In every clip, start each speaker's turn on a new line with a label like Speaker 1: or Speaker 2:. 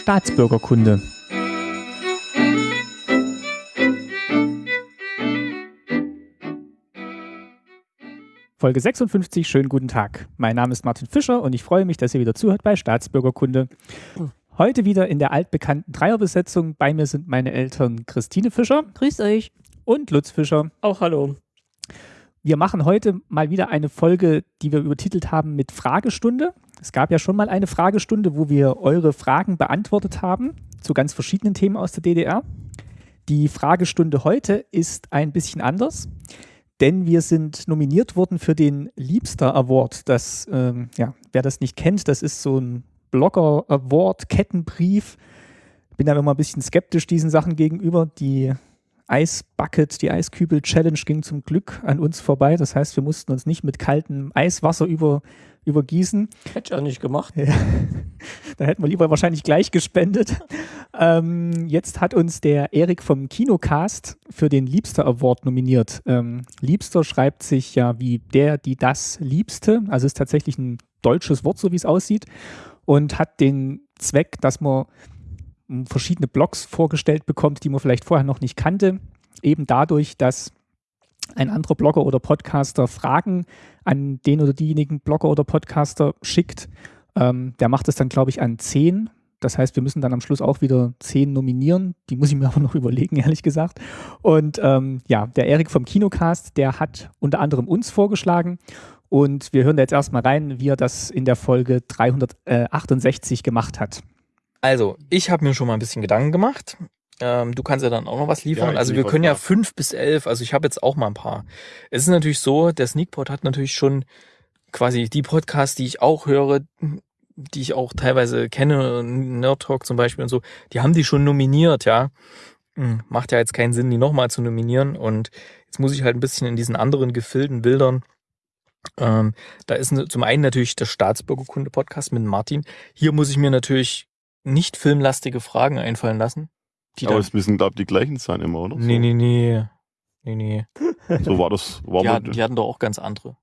Speaker 1: Staatsbürgerkunde. Folge 56, schönen guten Tag. Mein Name ist Martin Fischer und ich freue mich, dass ihr wieder zuhört bei Staatsbürgerkunde. Heute wieder in der altbekannten Dreierbesetzung. Bei mir sind meine Eltern Christine Fischer.
Speaker 2: Grüßt euch.
Speaker 1: Und Lutz Fischer.
Speaker 2: Auch hallo.
Speaker 1: Wir machen heute mal wieder eine Folge, die wir übertitelt haben mit Fragestunde. Es gab ja schon mal eine Fragestunde, wo wir eure Fragen beantwortet haben zu ganz verschiedenen Themen aus der DDR. Die Fragestunde heute ist ein bisschen anders denn wir sind nominiert worden für den Liebster Award. Das, ähm, ja, wer das nicht kennt, das ist so ein Blogger Award, Kettenbrief. Bin da immer ein bisschen skeptisch diesen Sachen gegenüber. Die Eisbucket, die Eiskübel Challenge ging zum Glück an uns vorbei. Das heißt, wir mussten uns nicht mit kaltem Eiswasser über, übergießen.
Speaker 2: Hätte ich auch nicht gemacht.
Speaker 1: Ja. da hätten wir lieber wahrscheinlich gleich gespendet. Ähm, jetzt hat uns der Erik vom Kinocast für den Liebster Award nominiert. Ähm, Liebster schreibt sich ja wie der, die das Liebste. Also ist tatsächlich ein deutsches Wort, so wie es aussieht. Und hat den Zweck, dass man verschiedene Blogs vorgestellt bekommt, die man vielleicht vorher noch nicht kannte. Eben dadurch, dass ein anderer Blogger oder Podcaster Fragen an den oder diejenigen Blogger oder Podcaster schickt. Ähm, der macht es dann, glaube ich, an zehn. Das heißt, wir müssen dann am Schluss auch wieder zehn nominieren. Die muss ich mir aber noch überlegen, ehrlich gesagt. Und ähm, ja, der Erik vom Kinocast, der hat unter anderem uns vorgeschlagen. Und wir hören da jetzt erstmal rein, wie er das in der Folge 368 gemacht hat.
Speaker 3: Also, ich habe mir schon mal ein bisschen Gedanken gemacht. Ähm, du kannst ja dann auch noch was liefern. Ja, also wir können ja fünf bis elf, also ich habe jetzt auch mal ein paar. Es ist natürlich so, der Sneakpot hat natürlich schon quasi die Podcasts, die ich auch höre, die ich auch teilweise kenne, Nerd Talk zum Beispiel und so, die haben die schon nominiert, ja. Hm, macht ja jetzt keinen Sinn, die nochmal zu nominieren. Und jetzt muss ich halt ein bisschen in diesen anderen Gefilden wildern. Ähm, da ist zum einen natürlich der Staatsbürgerkunde-Podcast mit Martin. Hier muss ich mir natürlich nicht filmlastige Fragen einfallen lassen.
Speaker 4: Aber es müssen, glaube ich, die gleichen sein immer, oder?
Speaker 3: Nee, nee, nee. Nee, nee.
Speaker 4: So war das. War
Speaker 3: die, hatten, die hatten doch auch ganz andere.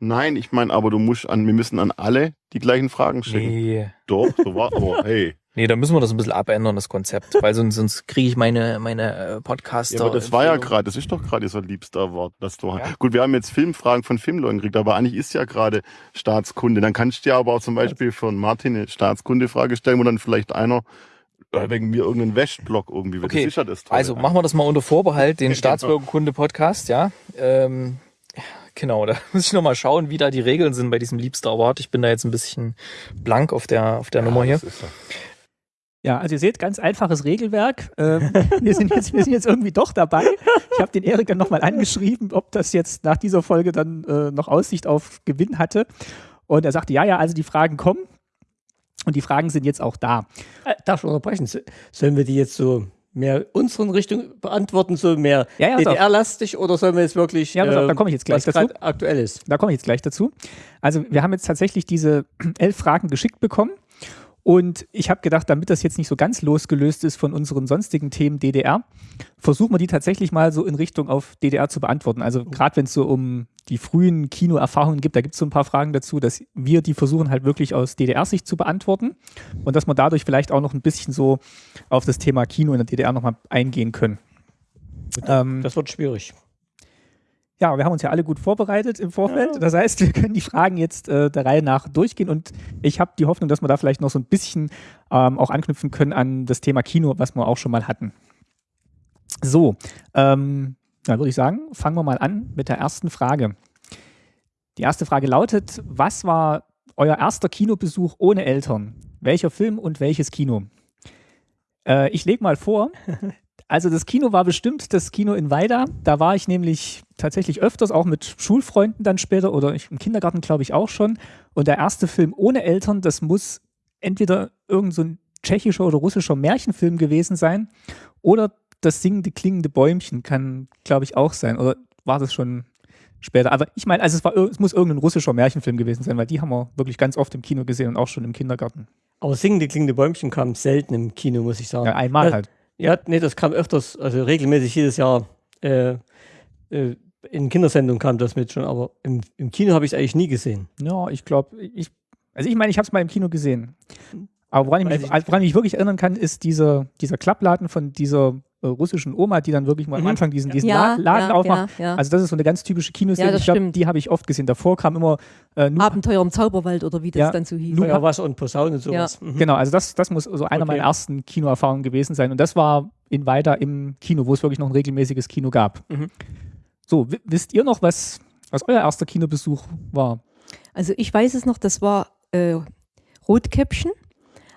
Speaker 4: Nein, ich meine, aber du musst an, wir müssen an alle die gleichen Fragen schicken. Nee. Doch, so war, aber hey.
Speaker 3: Nee, da müssen wir das ein bisschen abändern, das Konzept, weil sonst, sonst kriege ich meine, meine äh, Podcaster.
Speaker 4: Ja, aber das war ja gerade, das ist doch gerade dieser liebster Wort, das du ja. Gut, wir haben jetzt Filmfragen von Filmleuten gekriegt, aber eigentlich ist ja gerade Staatskunde. Dann kannst du ja aber auch zum Beispiel von Martin eine Staatskunde-Frage stellen, wo dann vielleicht einer äh, wegen mir irgendeinen Wäschblock irgendwie.
Speaker 3: Okay. Das ist ja das Tolle. Also machen wir das mal unter Vorbehalt, den Staatsbürgerkunde-Podcast, ja. Ähm, Genau, da muss ich nochmal schauen, wie da die Regeln sind bei diesem Liebster Award. Ich bin da jetzt ein bisschen blank auf der, auf der ja, Nummer hier.
Speaker 1: Ja, also ihr seht, ganz einfaches Regelwerk. Ähm, wir, sind jetzt, wir sind jetzt irgendwie doch dabei. Ich habe den Erik dann nochmal angeschrieben, ob das jetzt nach dieser Folge dann äh, noch Aussicht auf Gewinn hatte. Und er sagte, ja, ja, also die Fragen kommen. Und die Fragen sind jetzt auch da.
Speaker 2: Äh, darf ich unterbrechen? Sollen wir die jetzt so mehr unseren Richtung beantworten, so mehr ja, ja, DDR-lastig oder sollen wir jetzt wirklich,
Speaker 1: ja, äh, da komme ich jetzt gleich dazu.
Speaker 2: aktuell ist?
Speaker 1: Da komme ich jetzt gleich dazu. Also wir haben jetzt tatsächlich diese elf Fragen geschickt bekommen und ich habe gedacht, damit das jetzt nicht so ganz losgelöst ist von unseren sonstigen Themen DDR, versuchen wir die tatsächlich mal so in Richtung auf DDR zu beantworten. Also gerade wenn es so um die frühen Kinoerfahrungen gibt, da gibt es so ein paar Fragen dazu, dass wir die versuchen halt wirklich aus DDR-Sicht zu beantworten und dass wir dadurch vielleicht auch noch ein bisschen so auf das Thema Kino in der DDR nochmal eingehen können.
Speaker 2: Ähm, das wird schwierig.
Speaker 1: Ja, wir haben uns ja alle gut vorbereitet im Vorfeld. Ja. Das heißt, wir können die Fragen jetzt äh, der Reihe nach durchgehen und ich habe die Hoffnung, dass wir da vielleicht noch so ein bisschen ähm, auch anknüpfen können an das Thema Kino, was wir auch schon mal hatten. So, ähm, dann würde ich sagen, fangen wir mal an mit der ersten Frage. Die erste Frage lautet, was war euer erster Kinobesuch ohne Eltern? Welcher Film und welches Kino? Äh, ich lege mal vor, also das Kino war bestimmt das Kino in Weida. Da war ich nämlich tatsächlich öfters, auch mit Schulfreunden dann später oder ich, im Kindergarten glaube ich auch schon. Und der erste Film ohne Eltern, das muss entweder irgend so ein tschechischer oder russischer Märchenfilm gewesen sein oder das singende, klingende Bäumchen kann, glaube ich, auch sein. Oder war das schon später? Aber ich meine, also es, war, es muss irgendein russischer Märchenfilm gewesen sein, weil die haben wir wirklich ganz oft im Kino gesehen und auch schon im Kindergarten.
Speaker 2: Aber singende, klingende Bäumchen kam selten im Kino, muss ich sagen.
Speaker 1: Ja, einmal halt.
Speaker 2: Ja, nee, das kam öfters, also regelmäßig jedes Jahr. Äh, äh, in Kindersendungen kam das mit schon, aber im, im Kino habe ich es eigentlich nie gesehen.
Speaker 1: Ja, ich glaube, ich, Also ich meine, ich habe es mal im Kino gesehen. Aber woran ich, mich, woran ich mich wirklich erinnern kann, ist dieser, dieser Klappladen von dieser russischen Oma, die dann wirklich mal am mhm. Anfang diesen, diesen ja, Laden ja, aufmacht. Ja, also das ist so eine ganz typische Kinoszene. ich glaube, die habe ich oft gesehen. Davor kam immer
Speaker 5: äh, Abenteuer im Zauberwald oder wie das dann so hieß.
Speaker 2: Feuerwasser und Posaune und sowas.
Speaker 1: Mhm. Genau, also das, das muss so einer okay. meiner ersten Kinoerfahrungen gewesen sein. Und das war in Weiter im Kino, wo es wirklich noch ein regelmäßiges Kino gab. Mhm. So, wisst ihr noch, was, was euer erster Kinobesuch war?
Speaker 5: Also ich weiß es noch, das war äh, Rotkäppchen.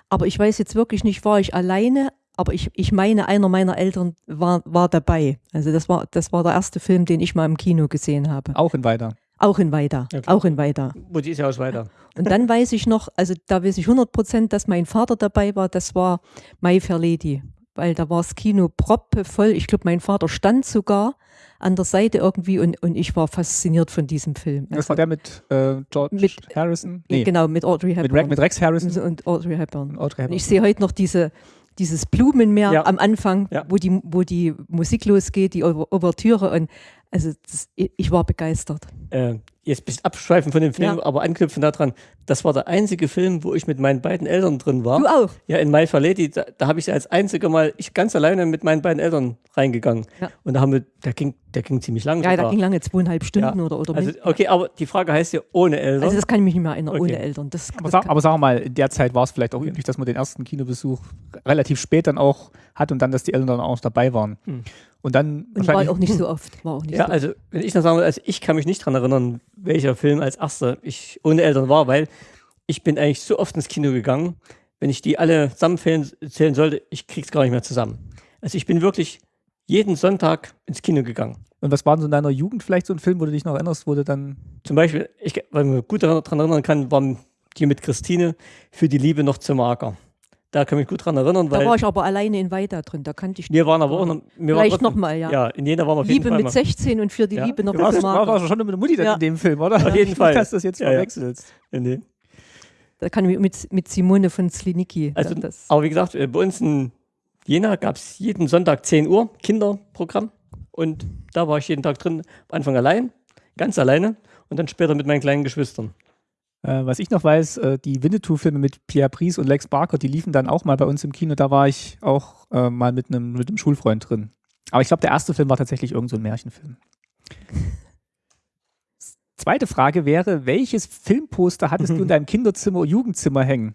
Speaker 5: Aber ich weiß jetzt wirklich nicht, war ich alleine aber ich, ich meine, einer meiner Eltern war, war dabei. Also das war, das war der erste Film, den ich mal im Kino gesehen habe.
Speaker 1: Auch in Weida?
Speaker 5: Auch in Weida. Okay. Auch in Weida.
Speaker 2: Wo die ist ja aus Weida.
Speaker 5: Und dann weiß ich noch, also da weiß ich 100 Prozent, dass mein Vater dabei war. Das war My Fair Lady. Weil da war das Kino proppevoll. Ich glaube, mein Vater stand sogar an der Seite irgendwie und, und ich war fasziniert von diesem Film.
Speaker 1: Also das war der mit äh, George mit, Harrison?
Speaker 5: Nee. Genau, mit Audrey
Speaker 1: Hepburn. Mit, Rex, mit Rex Harrison?
Speaker 5: Und Audrey Hepburn. Und Audrey Hepburn. Und ich sehe heute noch diese, dieses Blumenmeer ja. am Anfang, ja. wo, die, wo die Musik losgeht, die Ouvertüre und also das, ich war begeistert.
Speaker 2: Äh, jetzt ein bisschen abschweifen von dem Film, ja. aber anknüpfen daran, das war der einzige Film, wo ich mit meinen beiden Eltern drin war.
Speaker 5: Du auch?
Speaker 2: Ja, in My Fair Lady, da, da habe ich als einziger Mal, ich ganz alleine mit meinen beiden Eltern reingegangen. Ja. Und da haben wir, der ging, der ging ziemlich lang.
Speaker 5: Ja, sogar. der ging lange, zweieinhalb Stunden ja. oder, oder
Speaker 2: also, Okay, aber die Frage heißt ja ohne Eltern.
Speaker 5: Also das kann ich mich nicht mehr erinnern, okay. ohne Eltern. Das,
Speaker 1: aber, das sag, aber sagen wir mal, in der Zeit war es vielleicht auch üblich, dass man den ersten Kinobesuch relativ spät dann auch hat und dann, dass die Eltern dann auch dabei waren. Hm. Und dann
Speaker 5: und war auch nicht so oft. War auch nicht
Speaker 2: ja,
Speaker 5: so
Speaker 2: also wenn ich noch sagen will, also ich kann mich nicht daran erinnern, welcher Film als erster ich ohne Eltern war, weil ich bin eigentlich so oft ins Kino gegangen, wenn ich die alle zusammenzählen sollte, ich krieg's gar nicht mehr zusammen. Also ich bin wirklich jeden Sonntag ins Kino gegangen.
Speaker 1: Und was war denn so in deiner Jugend vielleicht so ein Film, wo du dich noch erinnerst, wo du dann.
Speaker 2: Zum Beispiel, ich, weil man gut daran erinnern kann, waren die mit Christine für die Liebe noch zu mager. Da kann ich mich gut dran erinnern.
Speaker 5: Da war ich aber alleine in Weida drin, da kannte ich
Speaker 2: Wir waren aber auch noch.
Speaker 5: Wir Vielleicht nochmal, ja.
Speaker 2: Ja, in Jena waren wir auf
Speaker 5: Liebe mit 16 und für die ja. Liebe noch
Speaker 1: du warst, warst schon mit der Mutti ja. in dem Film, oder?
Speaker 2: Auf jeden Fall.
Speaker 1: Dass du das jetzt ja, verwechselst. Ja. Nee.
Speaker 5: Da kann ich mit, mit Simone von Slinicki.
Speaker 2: Also, aber wie gesagt, äh, bei uns in Jena gab es jeden Sonntag 10 Uhr Kinderprogramm. Und da war ich jeden Tag drin, am Anfang allein, ganz alleine und dann später mit meinen kleinen Geschwistern.
Speaker 1: Äh, was ich noch weiß, äh, die Winnetou-Filme mit Pierre Pries und Lex Barker, die liefen dann auch mal bei uns im Kino. Da war ich auch äh, mal mit einem mit Schulfreund drin. Aber ich glaube, der erste Film war tatsächlich irgendein so Märchenfilm. Zweite Frage wäre, welches Filmposter hattest du in deinem Kinderzimmer oder Jugendzimmer hängen?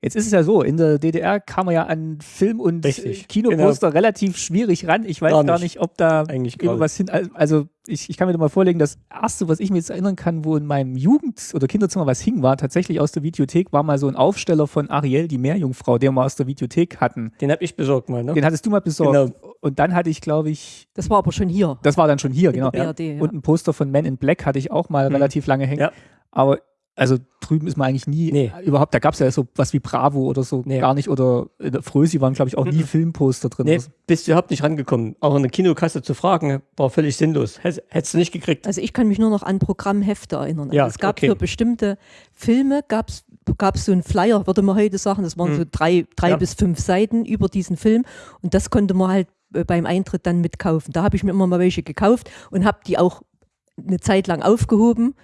Speaker 1: Jetzt ist es ja so, in der DDR kam man ja an Film- und Richtig, Kinoposter genau. relativ schwierig ran. Ich weiß gar nicht, gar nicht ob da Eigentlich irgendwas hin. Also ich, ich kann mir da mal vorlegen, das erste, was ich mir jetzt erinnern kann, wo in meinem Jugend- oder Kinderzimmer was hing, war tatsächlich aus der Videothek, war mal so ein Aufsteller von Ariel, die Meerjungfrau, den wir aus der Videothek hatten.
Speaker 2: Den habe ich besorgt mal, ne?
Speaker 1: Den hattest du mal besorgt. Genau. Und dann hatte ich, glaube ich.
Speaker 5: Das war aber schon hier.
Speaker 1: Das war dann schon hier, genau. BRD, ja. Und ein Poster von Men in Black hatte ich auch mal mhm. relativ lange hängen. Ja. Aber also drüben ist man eigentlich nie nee. überhaupt, da gab es ja so was wie Bravo oder so nee. gar nicht. Oder in der Frösi waren, glaube ich, auch nie mhm. Filmposter drin. Nee,
Speaker 2: bist du überhaupt nicht rangekommen. Auch in der Kinokasse zu fragen, war völlig sinnlos. Hättest du nicht gekriegt.
Speaker 5: Also ich kann mich nur noch an Programmhefte erinnern. Ja, also es gab okay. für bestimmte Filme, gab es so einen Flyer, würde man heute sagen, das waren mhm. so drei, drei ja. bis fünf Seiten über diesen Film. Und das konnte man halt äh, beim Eintritt dann mitkaufen. Da habe ich mir immer mal welche gekauft und habe die auch eine Zeit lang aufgehoben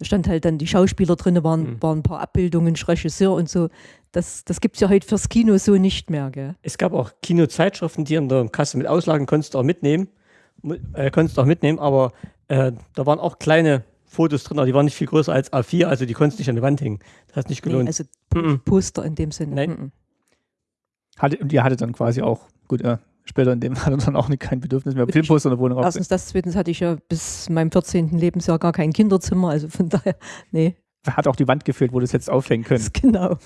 Speaker 5: stand halt dann die Schauspieler drin, waren, mhm. waren ein paar Abbildungen, Regisseur und so. Das, das gibt es ja heute fürs Kino so nicht mehr. Gell?
Speaker 2: Es gab auch Kinozeitschriften, die in der Kasse mit Auslagen konntest du auch mitnehmen. Äh, konntest auch mitnehmen, aber äh, da waren auch kleine Fotos drin, aber die waren nicht viel größer als A4, also die konntest nicht an die Wand hängen. Das hat nicht gelohnt. Nee, also
Speaker 5: mhm. Poster in dem Sinne. Nein. Mhm.
Speaker 1: Hatte, und ihr hattet dann quasi auch, gut, äh, später in dem hatte dann auch nicht, kein Bedürfnis mehr, Filmposter in der Wohnung
Speaker 5: Erstens das, zweitens hatte ich ja bis meinem 14. Lebensjahr gar kein Kinderzimmer, also von daher, nee.
Speaker 1: Hat auch die Wand gefehlt, wo du es jetzt aufhängen können.
Speaker 5: Genau.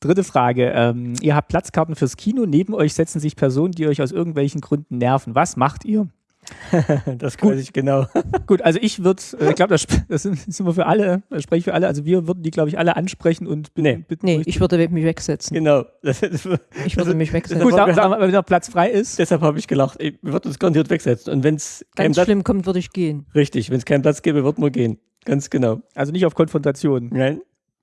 Speaker 1: Dritte Frage. Ähm, ihr habt Platzkarten fürs Kino. Neben euch setzen sich Personen, die euch aus irgendwelchen Gründen nerven. Was macht ihr?
Speaker 2: das weiß ich genau.
Speaker 1: Gut, also ich würde, äh, ich glaube, das, das, sind, wir für alle, das spreche ich für alle, also wir würden die, glaube ich, alle ansprechen und
Speaker 5: nee. bitten. Nee, ich würde mich wegsetzen.
Speaker 2: Genau.
Speaker 5: ich würde mich wegsetzen.
Speaker 1: Gut, sagen wir, wenn der Platz frei ist.
Speaker 2: Deshalb habe ich gelacht, wir würden uns garantiert wegsetzen. Und wenn es
Speaker 5: ganz Platz, schlimm kommt, würde ich gehen.
Speaker 2: Richtig, wenn es keinen Platz gäbe, würden wir gehen. Ganz genau.
Speaker 1: Also nicht auf Konfrontation.
Speaker 2: Nein.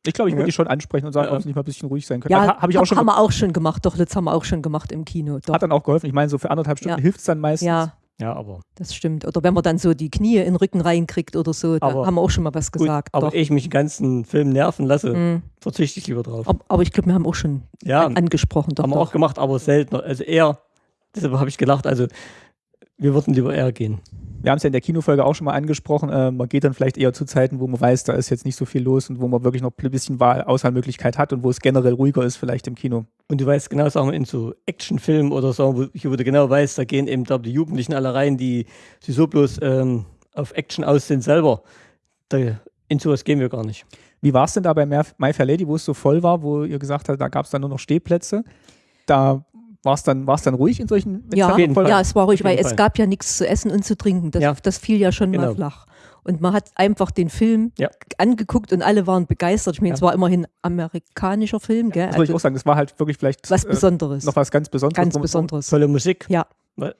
Speaker 1: Ich glaube, ich würde ja. die schon ansprechen und sagen, ob sie nicht mal ein bisschen ruhig sein können.
Speaker 5: Ja, also, habe ich auch schon. Haben wir auch schon gemacht. Doch, das haben wir auch schon gemacht im Kino. Doch.
Speaker 1: Hat dann auch geholfen. Ich meine, so für anderthalb Stunden ja. hilft es dann meistens.
Speaker 5: Ja, Ja, aber. Das stimmt. Oder wenn man dann so die Knie in den Rücken reinkriegt oder so, da haben wir auch schon mal was gesagt.
Speaker 2: Gut, aber ich mich den ganzen Film nerven lasse, mhm. verzichte ich lieber drauf.
Speaker 5: Aber, aber ich glaube, wir haben auch schon ja, angesprochen.
Speaker 2: Doch, haben wir auch gemacht, aber seltener. Also eher, deshalb habe ich gelacht, also wir würden lieber eher gehen.
Speaker 1: Wir haben es ja in der Kinofolge auch schon mal angesprochen. Äh, man geht dann vielleicht eher zu Zeiten, wo man weiß, da ist jetzt nicht so viel los und wo man wirklich noch ein bisschen Wahl Auswahlmöglichkeit hat und wo es generell ruhiger ist, vielleicht im Kino.
Speaker 2: Und du weißt genau, sagen wir, in so Actionfilmen oder so, wo, wo du genau weißt, da gehen eben da die Jugendlichen alle rein, die, die so bloß ähm, auf Action aus sind selber. Da, in sowas gehen wir gar nicht.
Speaker 1: Wie war es denn da bei My Fair Lady, wo es so voll war, wo ihr gesagt habt, da gab es dann nur noch Stehplätze? Da war es dann, dann ruhig in solchen
Speaker 5: ja, ja, es war ruhig, weil Fall. es gab ja nichts zu essen und zu trinken. Das, ja. das fiel ja schon genau. mal flach. Und man hat einfach den Film ja. angeguckt und alle waren begeistert. Ich meine, ja. es war immerhin amerikanischer Film. Gell?
Speaker 1: Das also, ich auch sagen, das war halt wirklich vielleicht
Speaker 5: was äh, Besonderes.
Speaker 1: Äh, noch was ganz Besonderes.
Speaker 5: Ganz Besonderes.
Speaker 2: Tolle Musik.
Speaker 5: Ja.
Speaker 1: ja.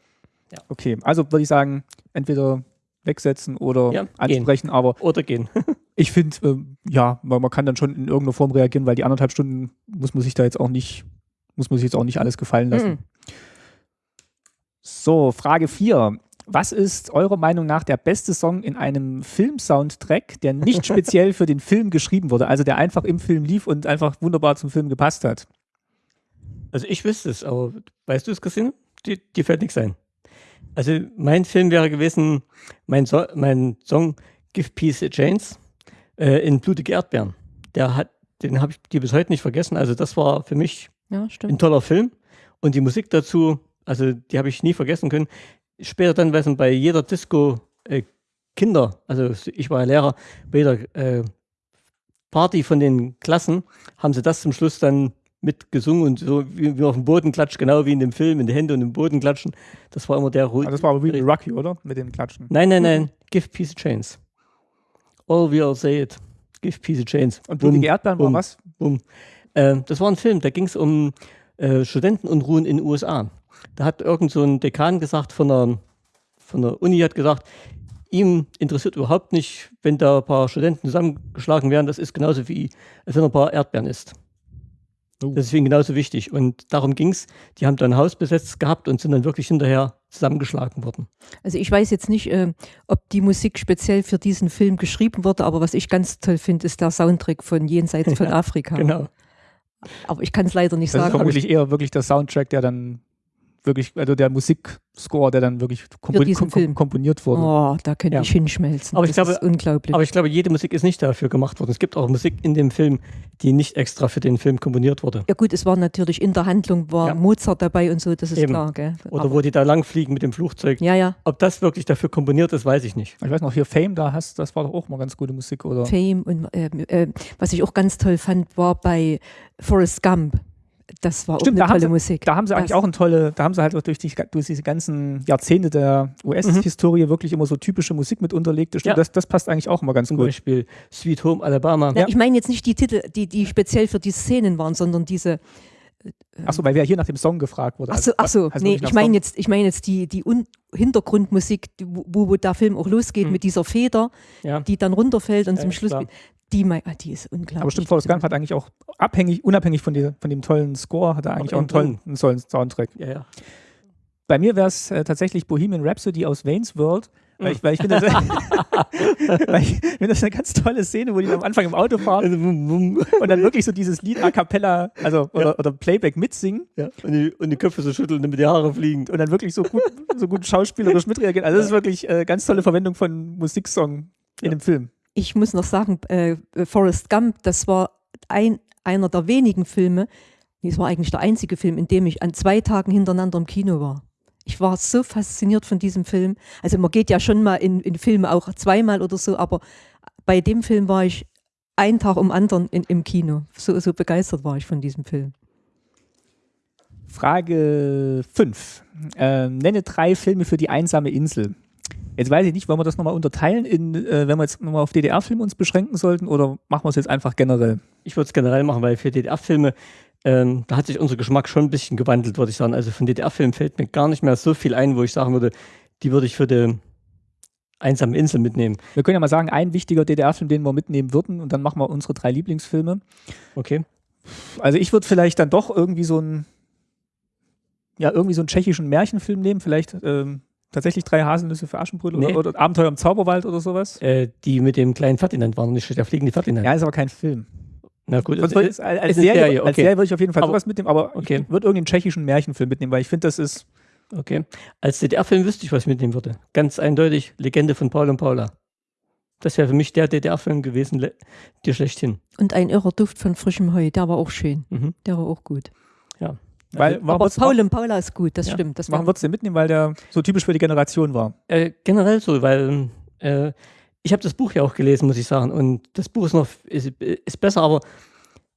Speaker 1: Okay, also würde ich sagen, entweder wegsetzen oder ja, ansprechen, gehen. aber.
Speaker 2: Oder gehen.
Speaker 1: ich finde, äh, ja, man, man, kann dann schon in irgendeiner Form reagieren, weil die anderthalb Stunden muss man sich da jetzt auch nicht muss man sich jetzt auch nicht alles gefallen lassen. Mhm. So, Frage 4. Was ist eurer Meinung nach der beste Song in einem Film-Soundtrack, der nicht speziell für den Film geschrieben wurde, also der einfach im Film lief und einfach wunderbar zum Film gepasst hat?
Speaker 2: Also ich wüsste es, aber weißt du es, Christine? Dir, dir fällt nichts ein. Also mein Film wäre gewesen, mein, so mein Song Give Peace a Chance äh, in Blutige Erdbeeren. Der hat, den habe ich dir bis heute nicht vergessen. Also das war für mich ja, stimmt. Ein toller Film. Und die Musik dazu, also die habe ich nie vergessen können. Später dann, weil es bei jeder Disco äh, Kinder, also ich war ja Lehrer, bei jeder äh, Party von den Klassen haben sie das zum Schluss dann mitgesungen und so wie, wie auf dem Boden klatscht, genau wie in dem Film, in die Hände und im Boden klatschen. Das war immer der
Speaker 1: ruhige. Das war aber wie Rocky, oder? Mit dem Klatschen.
Speaker 2: Nein, nein, nein. Give peace a chance. All we all say it. Give peace a chance.
Speaker 1: Und Blutige Erdbeeren war was?
Speaker 2: Boom. Äh, das war ein Film, da ging es um äh, Studentenunruhen in den USA. Da hat irgend so ein Dekan gesagt von der, von der Uni, hat gesagt, ihm interessiert überhaupt nicht, wenn da ein paar Studenten zusammengeschlagen werden. Das ist genauso wie, als wenn er ein paar Erdbeeren isst. Oh. Das ist für ihn genauso wichtig. Und darum ging es. Die haben dann ein Haus besetzt gehabt und sind dann wirklich hinterher zusammengeschlagen worden.
Speaker 5: Also ich weiß jetzt nicht, äh, ob die Musik speziell für diesen Film geschrieben wurde, aber was ich ganz toll finde, ist der Soundtrack von Jenseits von Afrika.
Speaker 2: genau.
Speaker 5: Aber ich kann es leider nicht
Speaker 1: das
Speaker 5: sagen.
Speaker 1: Das ist vermutlich eher wirklich der Soundtrack, der dann wirklich, also der Musikscore, der dann wirklich kompon kom komponiert wurde.
Speaker 5: Oh, da könnte ja. ich hinschmelzen.
Speaker 2: Aber ich das glaube, unglaublich. Aber ich glaube, jede Musik ist nicht dafür gemacht worden. Es gibt auch Musik in dem Film, die nicht extra für den Film komponiert wurde.
Speaker 5: Ja gut, es war natürlich in der Handlung war ja. Mozart dabei und so, das ist Eben. klar. Gell?
Speaker 2: Oder aber wo die da langfliegen mit dem Flugzeug.
Speaker 5: Ja, ja.
Speaker 2: Ob das wirklich dafür komponiert ist, weiß ich nicht.
Speaker 1: Ich weiß noch, hier Fame, da hast, das war doch auch mal ganz gute Musik, oder?
Speaker 5: Fame und äh, äh, was ich auch ganz toll fand, war bei Forrest Gump das war
Speaker 1: Stimmt,
Speaker 5: auch eine tolle
Speaker 1: sie,
Speaker 5: Musik.
Speaker 1: Da haben sie eigentlich auch eine tolle, da haben sie halt durch, die, durch diese ganzen Jahrzehnte der US-Historie mhm. wirklich immer so typische Musik mit unterlegt. Stimmt, ja. das, das passt eigentlich auch immer ganz
Speaker 2: Zum
Speaker 1: gut.
Speaker 2: Zum Beispiel Sweet Home Alabama.
Speaker 5: Ja, Ich meine jetzt nicht die Titel, die, die speziell für die Szenen waren, sondern diese
Speaker 1: Achso, weil wer hier nach dem Song gefragt wurde.
Speaker 5: Achso, ach so, nee, ich meine jetzt, ich meine jetzt die, die Hintergrundmusik, wo, wo der Film auch losgeht hm. mit dieser Feder, ja. die dann runterfällt und ja, zum Schluss. Klar. Die, ah, die ist unglaublich.
Speaker 1: Aber stimmt, Forrest Gump hat eigentlich auch abhängig, unabhängig von, die, von dem tollen Score, hat er eigentlich auch einen tollen, einen tollen Soundtrack.
Speaker 2: Ja, ja.
Speaker 1: Bei mir wäre es äh, tatsächlich Bohemian Rhapsody aus Wayne's World. Weil ich, weil ich finde, das, weil ich find das eine ganz tolle Szene, wo die am Anfang im Auto fahren und dann wirklich so dieses Lied a cappella, also oder, ja. oder Playback mitsingen.
Speaker 2: Ja. Und, die, und die Köpfe so schütteln, damit die Haare fliegen.
Speaker 1: Und dann wirklich so gut, so gut schauspielerisch mitreagieren. Also das ist wirklich äh, ganz tolle Verwendung von Musiksong in dem Film
Speaker 5: ich muss noch sagen, äh, Forrest Gump, das war ein, einer der wenigen Filme, das war eigentlich der einzige Film, in dem ich an zwei Tagen hintereinander im Kino war. Ich war so fasziniert von diesem Film. Also man geht ja schon mal in, in Filme auch zweimal oder so, aber bei dem Film war ich einen Tag um anderen in, im Kino. So, so begeistert war ich von diesem Film.
Speaker 1: Frage 5. Äh, nenne drei Filme für die einsame Insel. Jetzt weiß ich nicht, wollen wir das nochmal unterteilen, in, äh, wenn wir jetzt nochmal auf DDR-Filme uns beschränken sollten oder machen wir es jetzt einfach generell?
Speaker 2: Ich würde es generell machen, weil für DDR-Filme, ähm, da hat sich unser Geschmack schon ein bisschen gewandelt, würde ich sagen. Also von DDR-Filmen fällt mir gar nicht mehr so viel ein, wo ich sagen würde, die würde ich für die einsame Insel mitnehmen.
Speaker 1: Wir können ja mal sagen, ein wichtiger DDR-Film, den wir mitnehmen würden und dann machen wir unsere drei Lieblingsfilme.
Speaker 2: Okay.
Speaker 1: Also ich würde vielleicht dann doch irgendwie so einen, ja, irgendwie so einen tschechischen Märchenfilm nehmen, vielleicht ähm, tatsächlich drei Haselnüsse für Aschenbrödel nee. oder, oder, Abenteuer im Zauberwald oder sowas?
Speaker 2: Äh, die mit dem kleinen Ferdinand waren nicht, der fliegende Ferdinand.
Speaker 1: Ja, ist aber kein Film.
Speaker 2: Na gut,
Speaker 1: also, als, als, als, Serie, Serie, okay. als Serie würde ich auf jeden Fall aber, sowas mitnehmen, aber okay. ich würde irgendeinen tschechischen Märchenfilm mitnehmen, weil ich finde, das ist.
Speaker 2: Okay. Als DDR-Film wüsste ich, was ich mitnehmen würde. Ganz eindeutig Legende von Paul und Paula. Das wäre für mich der DDR-Film gewesen, dir schlechthin.
Speaker 5: Und ein irrer Duft von frischem Heu, der war auch schön. Mhm. Der war auch gut. Weil, aber Paul und Paula ist gut, das ja. stimmt. Das
Speaker 1: warum würdest du den mitnehmen, weil der so typisch für die Generation war?
Speaker 2: Äh, generell so, weil äh, ich habe das Buch ja auch gelesen, muss ich sagen. Und das Buch ist noch ist, ist besser, aber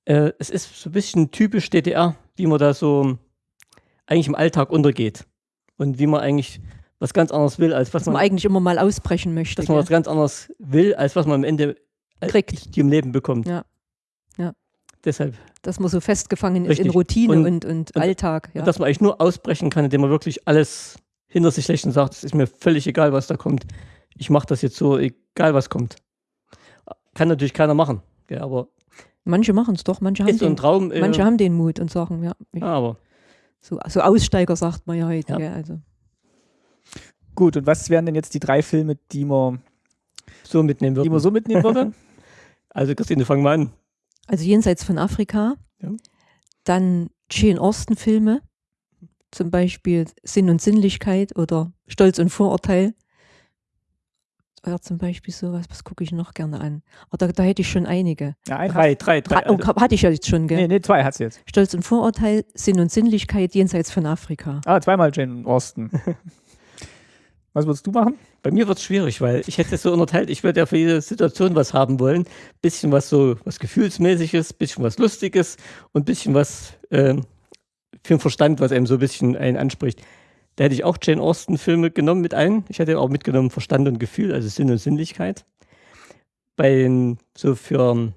Speaker 2: äh, es ist so ein bisschen typisch DDR, wie man da so eigentlich im Alltag untergeht. Und wie man eigentlich was ganz anderes will, als was, was man,
Speaker 5: man, eigentlich immer mal ausbrechen möchte.
Speaker 2: Dass man was ganz anderes will, als was man am Ende kriegt, im Leben bekommt.
Speaker 5: Ja. ja.
Speaker 2: Deshalb.
Speaker 5: Dass man so festgefangen ist in Routine und, und, und, und Alltag.
Speaker 2: Ja. Und dass man eigentlich nur ausbrechen kann, indem man wirklich alles hinter sich lässt und sagt, es ist mir völlig egal, was da kommt. Ich mache das jetzt so, egal was kommt. Kann natürlich keiner machen. Ja, aber
Speaker 5: manche machen es doch, manche, haben den,
Speaker 2: Traum,
Speaker 5: äh, manche haben den Mut und sagen, ja.
Speaker 2: Ich, ja aber.
Speaker 5: So, so Aussteiger sagt man ja heute. Ja. also.
Speaker 1: Gut, und was wären denn jetzt die drei Filme, die man so mitnehmen würde? Die man so mitnehmen würde?
Speaker 2: also Christine, fang mal an.
Speaker 5: Also jenseits von Afrika. Ja. Dann Jane Austen-Filme, zum Beispiel Sinn und Sinnlichkeit oder Stolz und Vorurteil. Oder zum Beispiel sowas, was gucke ich noch gerne an? Oder da hätte ich schon einige.
Speaker 1: Ja, ein, drei, drei, drei.
Speaker 5: Oh, hatte ich ja jetzt schon, gell?
Speaker 1: Nee, nee, zwei hat sie jetzt.
Speaker 5: Stolz und Vorurteil, Sinn und Sinnlichkeit jenseits von Afrika.
Speaker 1: Ah, zweimal Jane Austen. Was würdest du machen?
Speaker 2: Bei mir wird es schwierig, weil ich hätte es so unterteilt, ich würde ja für jede Situation was haben wollen. Bisschen was so, was Gefühlsmäßiges, bisschen was Lustiges und bisschen was äh, für den Verstand, was einem so ein bisschen einen anspricht. Da hätte ich auch Jane Austen-Filme genommen mit ein. Ich hätte auch mitgenommen Verstand und Gefühl, also Sinn und Sinnlichkeit. Bei den, so für ein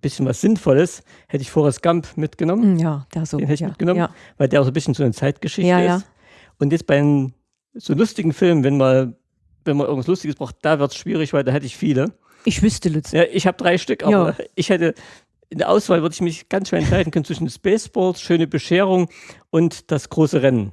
Speaker 2: bisschen was Sinnvolles hätte ich Forrest Gump mitgenommen.
Speaker 5: Ja, der so.
Speaker 2: Den hätte ich
Speaker 5: ja,
Speaker 2: mitgenommen,
Speaker 5: ja.
Speaker 2: weil der auch so ein bisschen so eine Zeitgeschichte
Speaker 5: ja,
Speaker 2: ist.
Speaker 5: Ja.
Speaker 2: Und jetzt bei den so lustigen Filmen, wenn man, wenn man irgendwas Lustiges braucht, da wird es schwierig, weil da hätte ich viele.
Speaker 5: Ich wüsste, Lutz.
Speaker 2: Ja, ich habe drei Stück, aber ja. ich hätte, in der Auswahl würde ich mich ganz schwer entscheiden können zwischen Spaceballs, Schöne Bescherung und das große Rennen.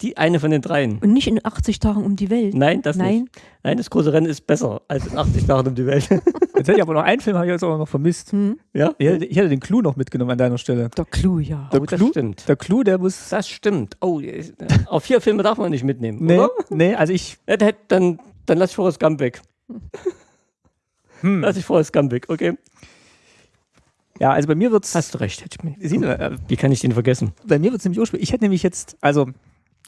Speaker 2: Die eine von den dreien.
Speaker 5: Und nicht in 80 Tagen um die Welt.
Speaker 2: Nein, das Nein. nicht. Nein, das große Rennen ist besser als in 80 Tagen um die Welt.
Speaker 1: Jetzt hätte ich aber noch einen Film, habe ich jetzt auch noch vermisst. Hm? Ja? Ich hätte, ich hätte, den Clou noch mitgenommen an deiner Stelle.
Speaker 5: Der Clou, ja.
Speaker 1: Der oh, Clou, das stimmt. Der Clou, der muss.
Speaker 2: Das stimmt. Oh, auf vier Filme darf man nicht mitnehmen.
Speaker 1: Nee,
Speaker 2: oder?
Speaker 1: nee also ich.
Speaker 2: Ja, dann, dann lass ich Forrest Gump weg. Hm. Lass ich Forrest Gump weg, okay.
Speaker 1: Ja, also bei mir wird es.
Speaker 2: Hast du recht. Wie kann ich den vergessen?
Speaker 1: Bei mir wird es nämlich ursprünglich. Ich hätte nämlich jetzt, also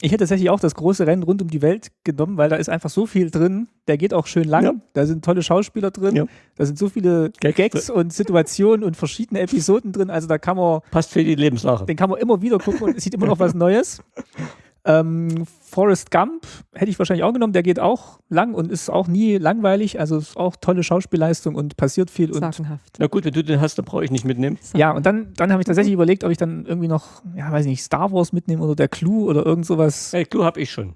Speaker 1: ich hätte tatsächlich auch das große Rennen rund um die Welt genommen, weil da ist einfach so viel drin. Der geht auch schön lang. Ja. Da sind tolle Schauspieler drin. Ja. Da sind so viele Gags, Gags und Situationen und verschiedene Episoden drin. Also da kann man.
Speaker 2: Passt für die Lebenssache.
Speaker 1: Den kann man immer wieder gucken und es sieht immer noch was Neues. Ähm, Forrest Gump hätte ich wahrscheinlich auch genommen. Der geht auch lang und ist auch nie langweilig. Also ist auch tolle Schauspielleistung und passiert viel.
Speaker 5: Sagenhaft.
Speaker 2: Na gut, wenn du den hast, dann brauche ich nicht mitnehmen.
Speaker 1: Ja, und dann, dann habe ich tatsächlich überlegt, ob ich dann irgendwie noch, ja, weiß nicht, Star Wars mitnehme oder der Clue oder irgend sowas.
Speaker 2: Hey, Clue habe ich schon.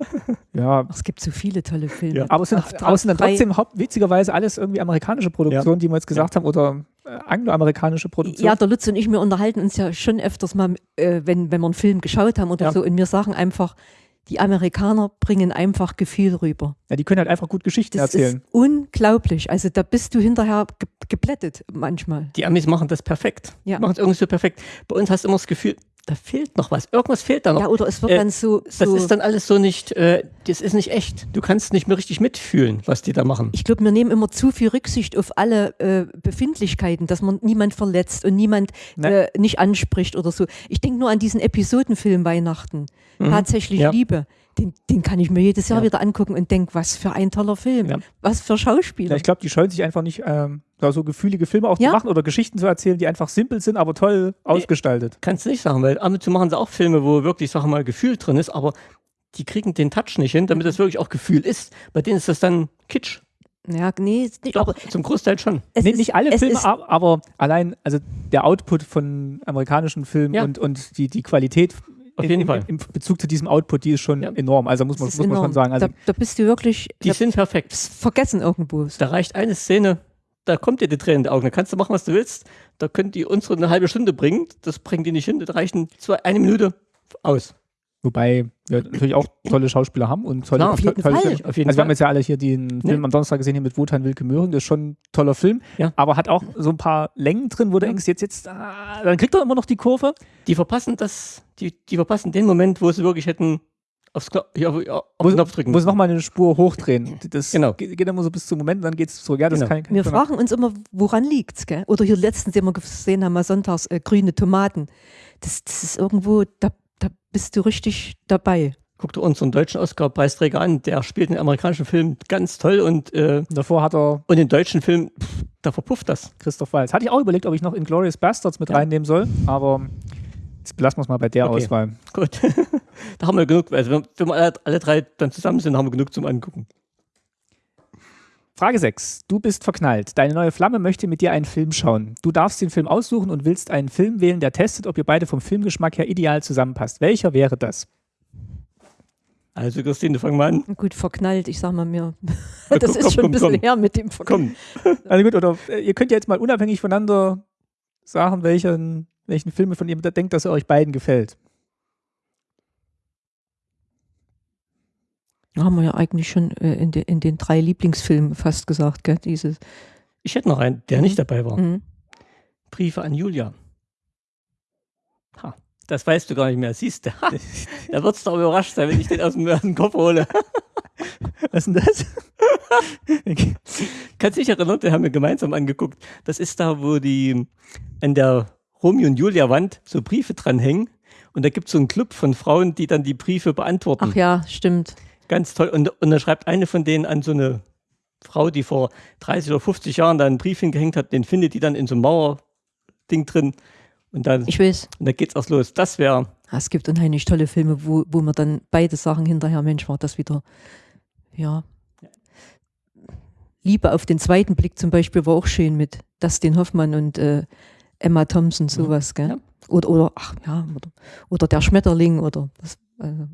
Speaker 1: Ja.
Speaker 5: Es gibt so viele tolle Filme. Ja.
Speaker 1: Aber es sind, aber es sind dann trotzdem witzigerweise alles irgendwie amerikanische Produktionen, ja. die wir jetzt gesagt ja. haben, oder angloamerikanische Produktionen.
Speaker 5: Ja, der Lutz und ich, wir unterhalten uns ja schon öfters mal, äh, wenn, wenn wir einen Film geschaut haben oder so, und wir sagen einfach, die Amerikaner bringen einfach Gefühl rüber.
Speaker 1: Ja, die können halt einfach gut Geschichten
Speaker 5: das
Speaker 1: erzählen.
Speaker 5: Ist unglaublich. Also da bist du hinterher ge geblättet manchmal.
Speaker 2: Die Amis machen das perfekt. Ja. Machen es irgendwie so perfekt. Bei uns hast du immer das Gefühl, da fehlt noch was. Irgendwas fehlt da noch.
Speaker 5: Ja, oder es wird äh, dann so,
Speaker 2: so, Das ist dann alles so nicht, äh, das ist nicht echt. Du kannst nicht mehr richtig mitfühlen, was die da machen.
Speaker 5: Ich glaube, wir nehmen immer zu viel Rücksicht auf alle äh, Befindlichkeiten, dass man niemand verletzt und niemand äh, nicht anspricht oder so. Ich denke nur an diesen Episodenfilm Weihnachten. Mhm. Tatsächlich ja. Liebe den, den kann ich mir jedes Jahr ja. wieder angucken und denke, was für ein toller Film, ja. was für Schauspieler.
Speaker 1: Ja, ich glaube, die scheuen sich einfach nicht, ähm, da so gefühlige Filme auch zu machen oder Geschichten zu erzählen, die einfach simpel sind, aber toll ausgestaltet.
Speaker 2: Kannst du nicht sagen, weil ab und zu machen sie auch Filme, wo wirklich, sag mal, Gefühl drin ist, aber die kriegen den Touch nicht hin, damit das wirklich auch Gefühl ist. Bei denen ist das dann Kitsch.
Speaker 5: Ja, nee,
Speaker 2: nicht, Doch, aber zum Großteil schon.
Speaker 1: Nee, ist, nicht alle Filme, aber allein, also der Output von amerikanischen Filmen ja. und, und die, die Qualität
Speaker 2: auf jeden
Speaker 1: in,
Speaker 2: Fall.
Speaker 1: Im Bezug zu diesem Output, die ist schon ja. enorm. Also muss man, muss man schon sagen. Also
Speaker 5: da, da, bist du wirklich.
Speaker 2: Die sind perfekt.
Speaker 5: Vergessen irgendwo.
Speaker 2: Da reicht eine Szene, da kommt dir die Tränen in die Augen. Da kannst du machen, was du willst. Da können die unsere eine halbe Stunde bringen. Das bringen die nicht hin. Da reichen zwei, eine Minute aus.
Speaker 1: Wobei wir natürlich auch tolle Schauspieler haben und tolle,
Speaker 5: Klar, auf jeden
Speaker 1: tolle
Speaker 5: Fall.
Speaker 1: Filme. Auf jeden also wir haben jetzt ja alle hier den Film nee. am Donnerstag gesehen hier mit Wotan Wilke Möhring, das ist schon ein toller Film, ja. aber hat auch so ein paar Längen drin, wo du denkst, jetzt, jetzt, ah, dann kriegt er immer noch die Kurve.
Speaker 2: Die verpassen das, die, die verpassen den Moment, wo sie wirklich hätten aufs Knopf, ja, auf
Speaker 1: muss, Knopf drücken. Muss nochmal eine Spur hochdrehen. Das
Speaker 2: genau.
Speaker 1: geht, geht immer so bis zum Moment und dann geht es zurück. Ja, das
Speaker 5: genau. kann, kann Wir fragen uns immer, woran liegt es? Oder hier letztens, den wir gesehen haben, mal sonntags äh, grüne Tomaten. Das, das ist irgendwo, da bist du richtig dabei.
Speaker 2: Guck dir unseren deutschen Oscar-Preisträger an, der spielt den amerikanischen Film ganz toll und äh,
Speaker 1: davor hat er.
Speaker 2: Und den deutschen Film, pff, da verpufft das.
Speaker 1: Christoph Waltz. Hatte ich auch überlegt, ob ich noch Inglourious Bastards mit ja. reinnehmen soll, aber Jetzt belassen wir es mal bei der okay. Auswahl.
Speaker 2: Gut. da haben wir genug. Also, wenn wir alle, alle drei dann zusammen sind, haben wir genug zum Angucken.
Speaker 1: Frage 6. Du bist verknallt. Deine neue Flamme möchte mit dir einen Film schauen. Du darfst den Film aussuchen und willst einen Film wählen, der testet, ob ihr beide vom Filmgeschmack her ideal zusammenpasst. Welcher wäre das?
Speaker 2: Also, Christine, fang mal an.
Speaker 5: Gut, verknallt, ich sag mal mir. das komm, ist komm, schon komm, ein bisschen her mit dem
Speaker 1: Verknallt. Also gut, oder äh, ihr könnt ja jetzt mal unabhängig voneinander sagen, welchen welchen Filme von ihr denkt, dass er euch beiden gefällt.
Speaker 5: Haben wir ja eigentlich schon äh, in, de, in, den drei Lieblingsfilmen fast gesagt, gell? Dieses.
Speaker 2: Ich hätte noch einen, der mhm. nicht dabei war. Mhm. Briefe an Julia. Ha, das weißt du gar nicht mehr, siehst du. da würdest du doch überrascht sein, wenn ich den aus dem, aus dem Kopf hole.
Speaker 1: Was ist denn das?
Speaker 2: Kannst dich erinnern, den haben wir gemeinsam angeguckt. Das ist da, wo die an der Romeo und Julia Wand so Briefe dranhängen. Und da gibt es so einen Club von Frauen, die dann die Briefe beantworten.
Speaker 5: Ach ja, stimmt.
Speaker 2: Ganz toll. Und, und da schreibt eine von denen an so eine Frau, die vor 30 oder 50 Jahren da einen Brief hingehängt hat, den findet die dann in so einem Mauerding drin. Und dann,
Speaker 5: ich weiß.
Speaker 2: Und da geht's auch los. Das wäre.
Speaker 5: Es gibt unheimlich tolle Filme, wo, wo man dann beide Sachen hinterher, Mensch, war das wieder, ja. Liebe auf den zweiten Blick zum Beispiel war auch schön mit Dustin Hoffmann und äh, Emma Thompson, mhm. sowas, gell? Ja. Oder, oder, ach ja, oder, oder Der Schmetterling oder das, also.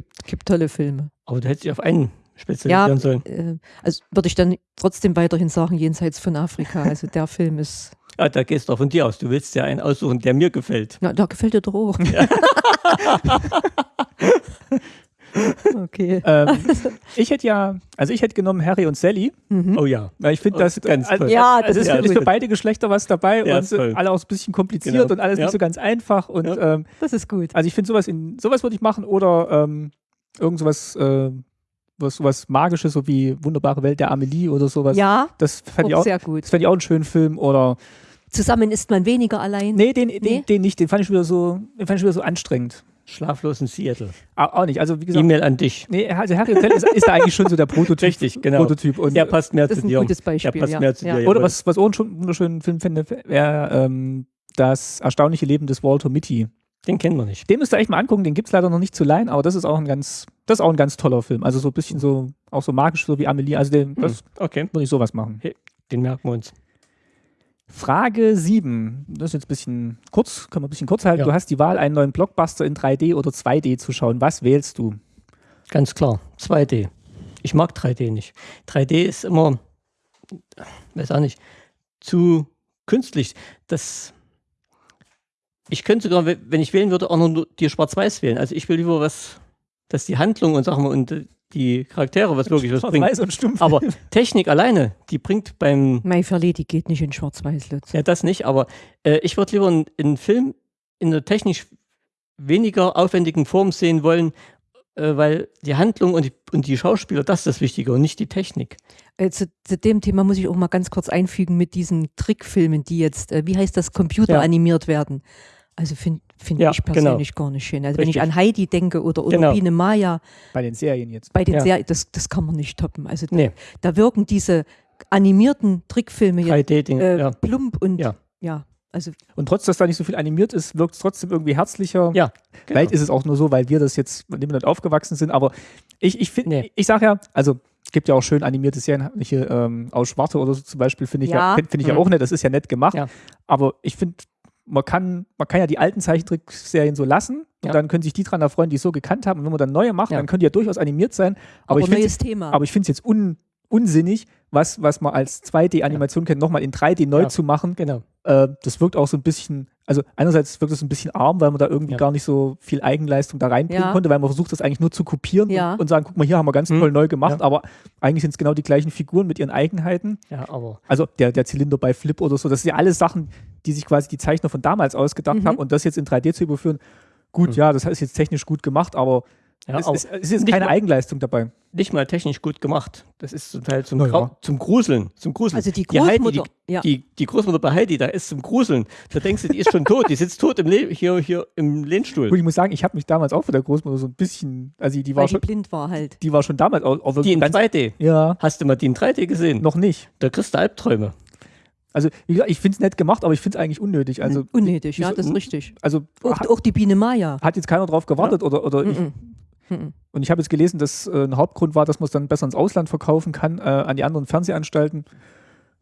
Speaker 5: Gibt, gibt tolle Filme.
Speaker 2: Aber du hättest dich auf einen spezialisieren ja, sollen.
Speaker 5: Äh, also würde ich dann trotzdem weiterhin sagen, jenseits von Afrika. Also der Film ist.
Speaker 2: Ja, da gehst du auch von dir aus. Du willst ja einen aussuchen, der mir gefällt.
Speaker 5: Na, da gefällt dir doch auch. Ja.
Speaker 1: Okay. Ähm, ich hätte ja, also ich hätte genommen Harry und Sally.
Speaker 2: Mhm. Oh ja.
Speaker 1: Ich finde, oh, das
Speaker 5: ganz
Speaker 1: also,
Speaker 5: toll. Ja,
Speaker 1: das, ist, ja, ist für beide Geschlechter was dabei ja, und toll. alle auch ein bisschen kompliziert genau. und alles ja. nicht so ganz einfach. Und, ähm,
Speaker 5: das ist gut.
Speaker 1: Also ich finde sowas in sowas würde ich machen oder ähm, irgend sowas, äh, was, sowas Magisches, so wie Wunderbare Welt der Amelie oder sowas.
Speaker 5: Ja,
Speaker 1: das fände ich auch
Speaker 5: sehr gut.
Speaker 1: Das fände ich auch einen schönen Film oder
Speaker 5: Zusammen ist man weniger allein.
Speaker 1: Nee, den, nee? den, den nicht. Den fand ich wieder so, den fand ich wieder so anstrengend.
Speaker 2: Schlaflos in Seattle.
Speaker 1: Auch, auch nicht. Also wie gesagt.
Speaker 2: E-Mail an dich.
Speaker 1: Nee, also Harry Hotel ist, ist da eigentlich schon so der Prototyp.
Speaker 2: Richtig, genau.
Speaker 1: Prototyp.
Speaker 2: Und der passt mehr
Speaker 5: zu
Speaker 2: dir.
Speaker 5: Das ist ein gutes Beispiel. Der passt
Speaker 2: ja. mehr zu
Speaker 5: ja.
Speaker 2: dir.
Speaker 1: Oder was, was auch einen wunderschönen Film finde, wäre ähm, das erstaunliche Leben des Walter Mitty.
Speaker 2: Den kennen wir nicht.
Speaker 1: Den müsst ihr echt mal angucken, den gibt es leider noch nicht zu leihen, aber das ist auch ein ganz, das ist auch ein ganz toller Film. Also so ein bisschen so, auch so magisch, so wie Amelie. Also den, das hm, okay. würde ich sowas machen.
Speaker 2: Hey, den merken wir uns.
Speaker 1: Frage 7. Das ist jetzt ein bisschen kurz, können wir ein bisschen kurz halten. Ja. Du hast die Wahl, einen neuen Blockbuster in 3D oder 2D zu schauen. Was wählst du?
Speaker 2: Ganz klar, 2D. Ich mag 3D nicht. 3D ist immer, weiß auch nicht, zu künstlich. Das, ich könnte sogar, wenn ich wählen würde, auch nur die Schwarz-Weiß wählen. Also ich will lieber was, dass die Handlung und Sachen und die Charaktere was wirklich was bringt.
Speaker 1: Weiß und stumpf.
Speaker 2: Aber Technik alleine, die bringt beim.
Speaker 5: Mai Verledi geht nicht in Schwarz-Weiß, Lutz.
Speaker 2: Ja, das nicht, aber äh, ich würde lieber einen, einen, Film in einer technisch weniger aufwendigen Form sehen wollen, äh, weil die Handlung und die, und die Schauspieler, das ist das Wichtige und nicht die Technik.
Speaker 5: Äh, zu, zu, dem Thema muss ich auch mal ganz kurz einfügen mit diesen Trickfilmen, die jetzt, äh, wie heißt das, Computer ja. animiert werden. Also finde find ja, ich persönlich genau. gar nicht schön. Also Richtig. wenn ich an Heidi denke oder, oder genau. Biene Maya.
Speaker 1: Bei den Serien jetzt.
Speaker 5: Bei den ja. Serien, das, das kann man nicht toppen. Also nee. da, da, wirken diese animierten Trickfilme
Speaker 2: jetzt
Speaker 5: äh, ja. plump und ja. ja. Also
Speaker 1: und trotz, dass da nicht so viel animiert ist, wirkt es trotzdem irgendwie herzlicher.
Speaker 2: Ja.
Speaker 1: Genau. Vielleicht ist es auch nur so, weil wir das jetzt mit dem nicht aufgewachsen sind. Aber ich, ich finde, nee. ich sage ja, also gibt ja auch schön animierte Serien, hier ähm, aus Schwarte oder so zum Beispiel, finde ich ja, ja finde ich mhm. ja auch nett. Das ist ja nett gemacht. Ja. Aber ich finde man kann, man kann ja die alten Zeichentrickserien so lassen und ja. dann können sich die dran erfreuen, die es so gekannt haben. Und wenn man dann neue macht, ja. dann können die ja durchaus animiert sein. Aber, aber ich finde es jetzt un, unsinnig, was, was man als 2D-Animation ja. kennt, nochmal in 3D neu zu machen.
Speaker 2: Genau.
Speaker 1: Äh, das wirkt auch so ein bisschen also einerseits wirkt es ein bisschen arm, weil man da irgendwie ja. gar nicht so viel Eigenleistung da reinbringen ja. konnte, weil man versucht, das eigentlich nur zu kopieren ja. und, und, sagen, guck mal, hier haben wir ganz hm. toll neu gemacht, aber eigentlich sind es genau die gleichen Figuren mit ihren Eigenheiten.
Speaker 2: Ja, aber.
Speaker 1: Also der, der Zylinder bei Flip oder so, das sind ja alles Sachen, die sich quasi die Zeichner von damals ausgedacht mhm. haben und das jetzt in 3D zu überführen. Gut, mhm. ja, das ist jetzt technisch gut gemacht, aber ja, es, es, es, ist keine mal, Eigenleistung dabei.
Speaker 2: Nicht mal technisch gut gemacht. Das ist zum Teil zum, ja. zum Gruseln. Zum Gruseln.
Speaker 5: Also die Großmutter,
Speaker 2: die, Heidi, die, ja. die, die, Großmutter bei Heidi, da ist zum Gruseln. Da denkst du, die ist schon tot. Die sitzt tot im hier, hier im Lehnstuhl.
Speaker 1: Gut, ich muss sagen, ich habe mich damals auch von der Großmutter so ein bisschen, also die war
Speaker 5: Weil
Speaker 1: schon
Speaker 5: die blind war halt.
Speaker 1: Die war schon damals auch, auch
Speaker 2: Die in 3D.
Speaker 1: Ja.
Speaker 2: Hast du mal die in 3D gesehen?
Speaker 1: Noch nicht.
Speaker 2: Da kriegst du Albträume.
Speaker 1: Also ich finde es nett gemacht, aber ich finde es eigentlich unnötig. Also,
Speaker 5: unnötig, ja, das ist richtig.
Speaker 1: Also
Speaker 5: auch, hat, auch die Biene Maya.
Speaker 1: Hat jetzt keiner drauf gewartet ja. oder, oder mm -mm. Ich, Mhm. Und ich habe jetzt gelesen, dass äh, ein Hauptgrund war, dass man es dann besser ins Ausland verkaufen kann, äh, an die anderen Fernsehanstalten.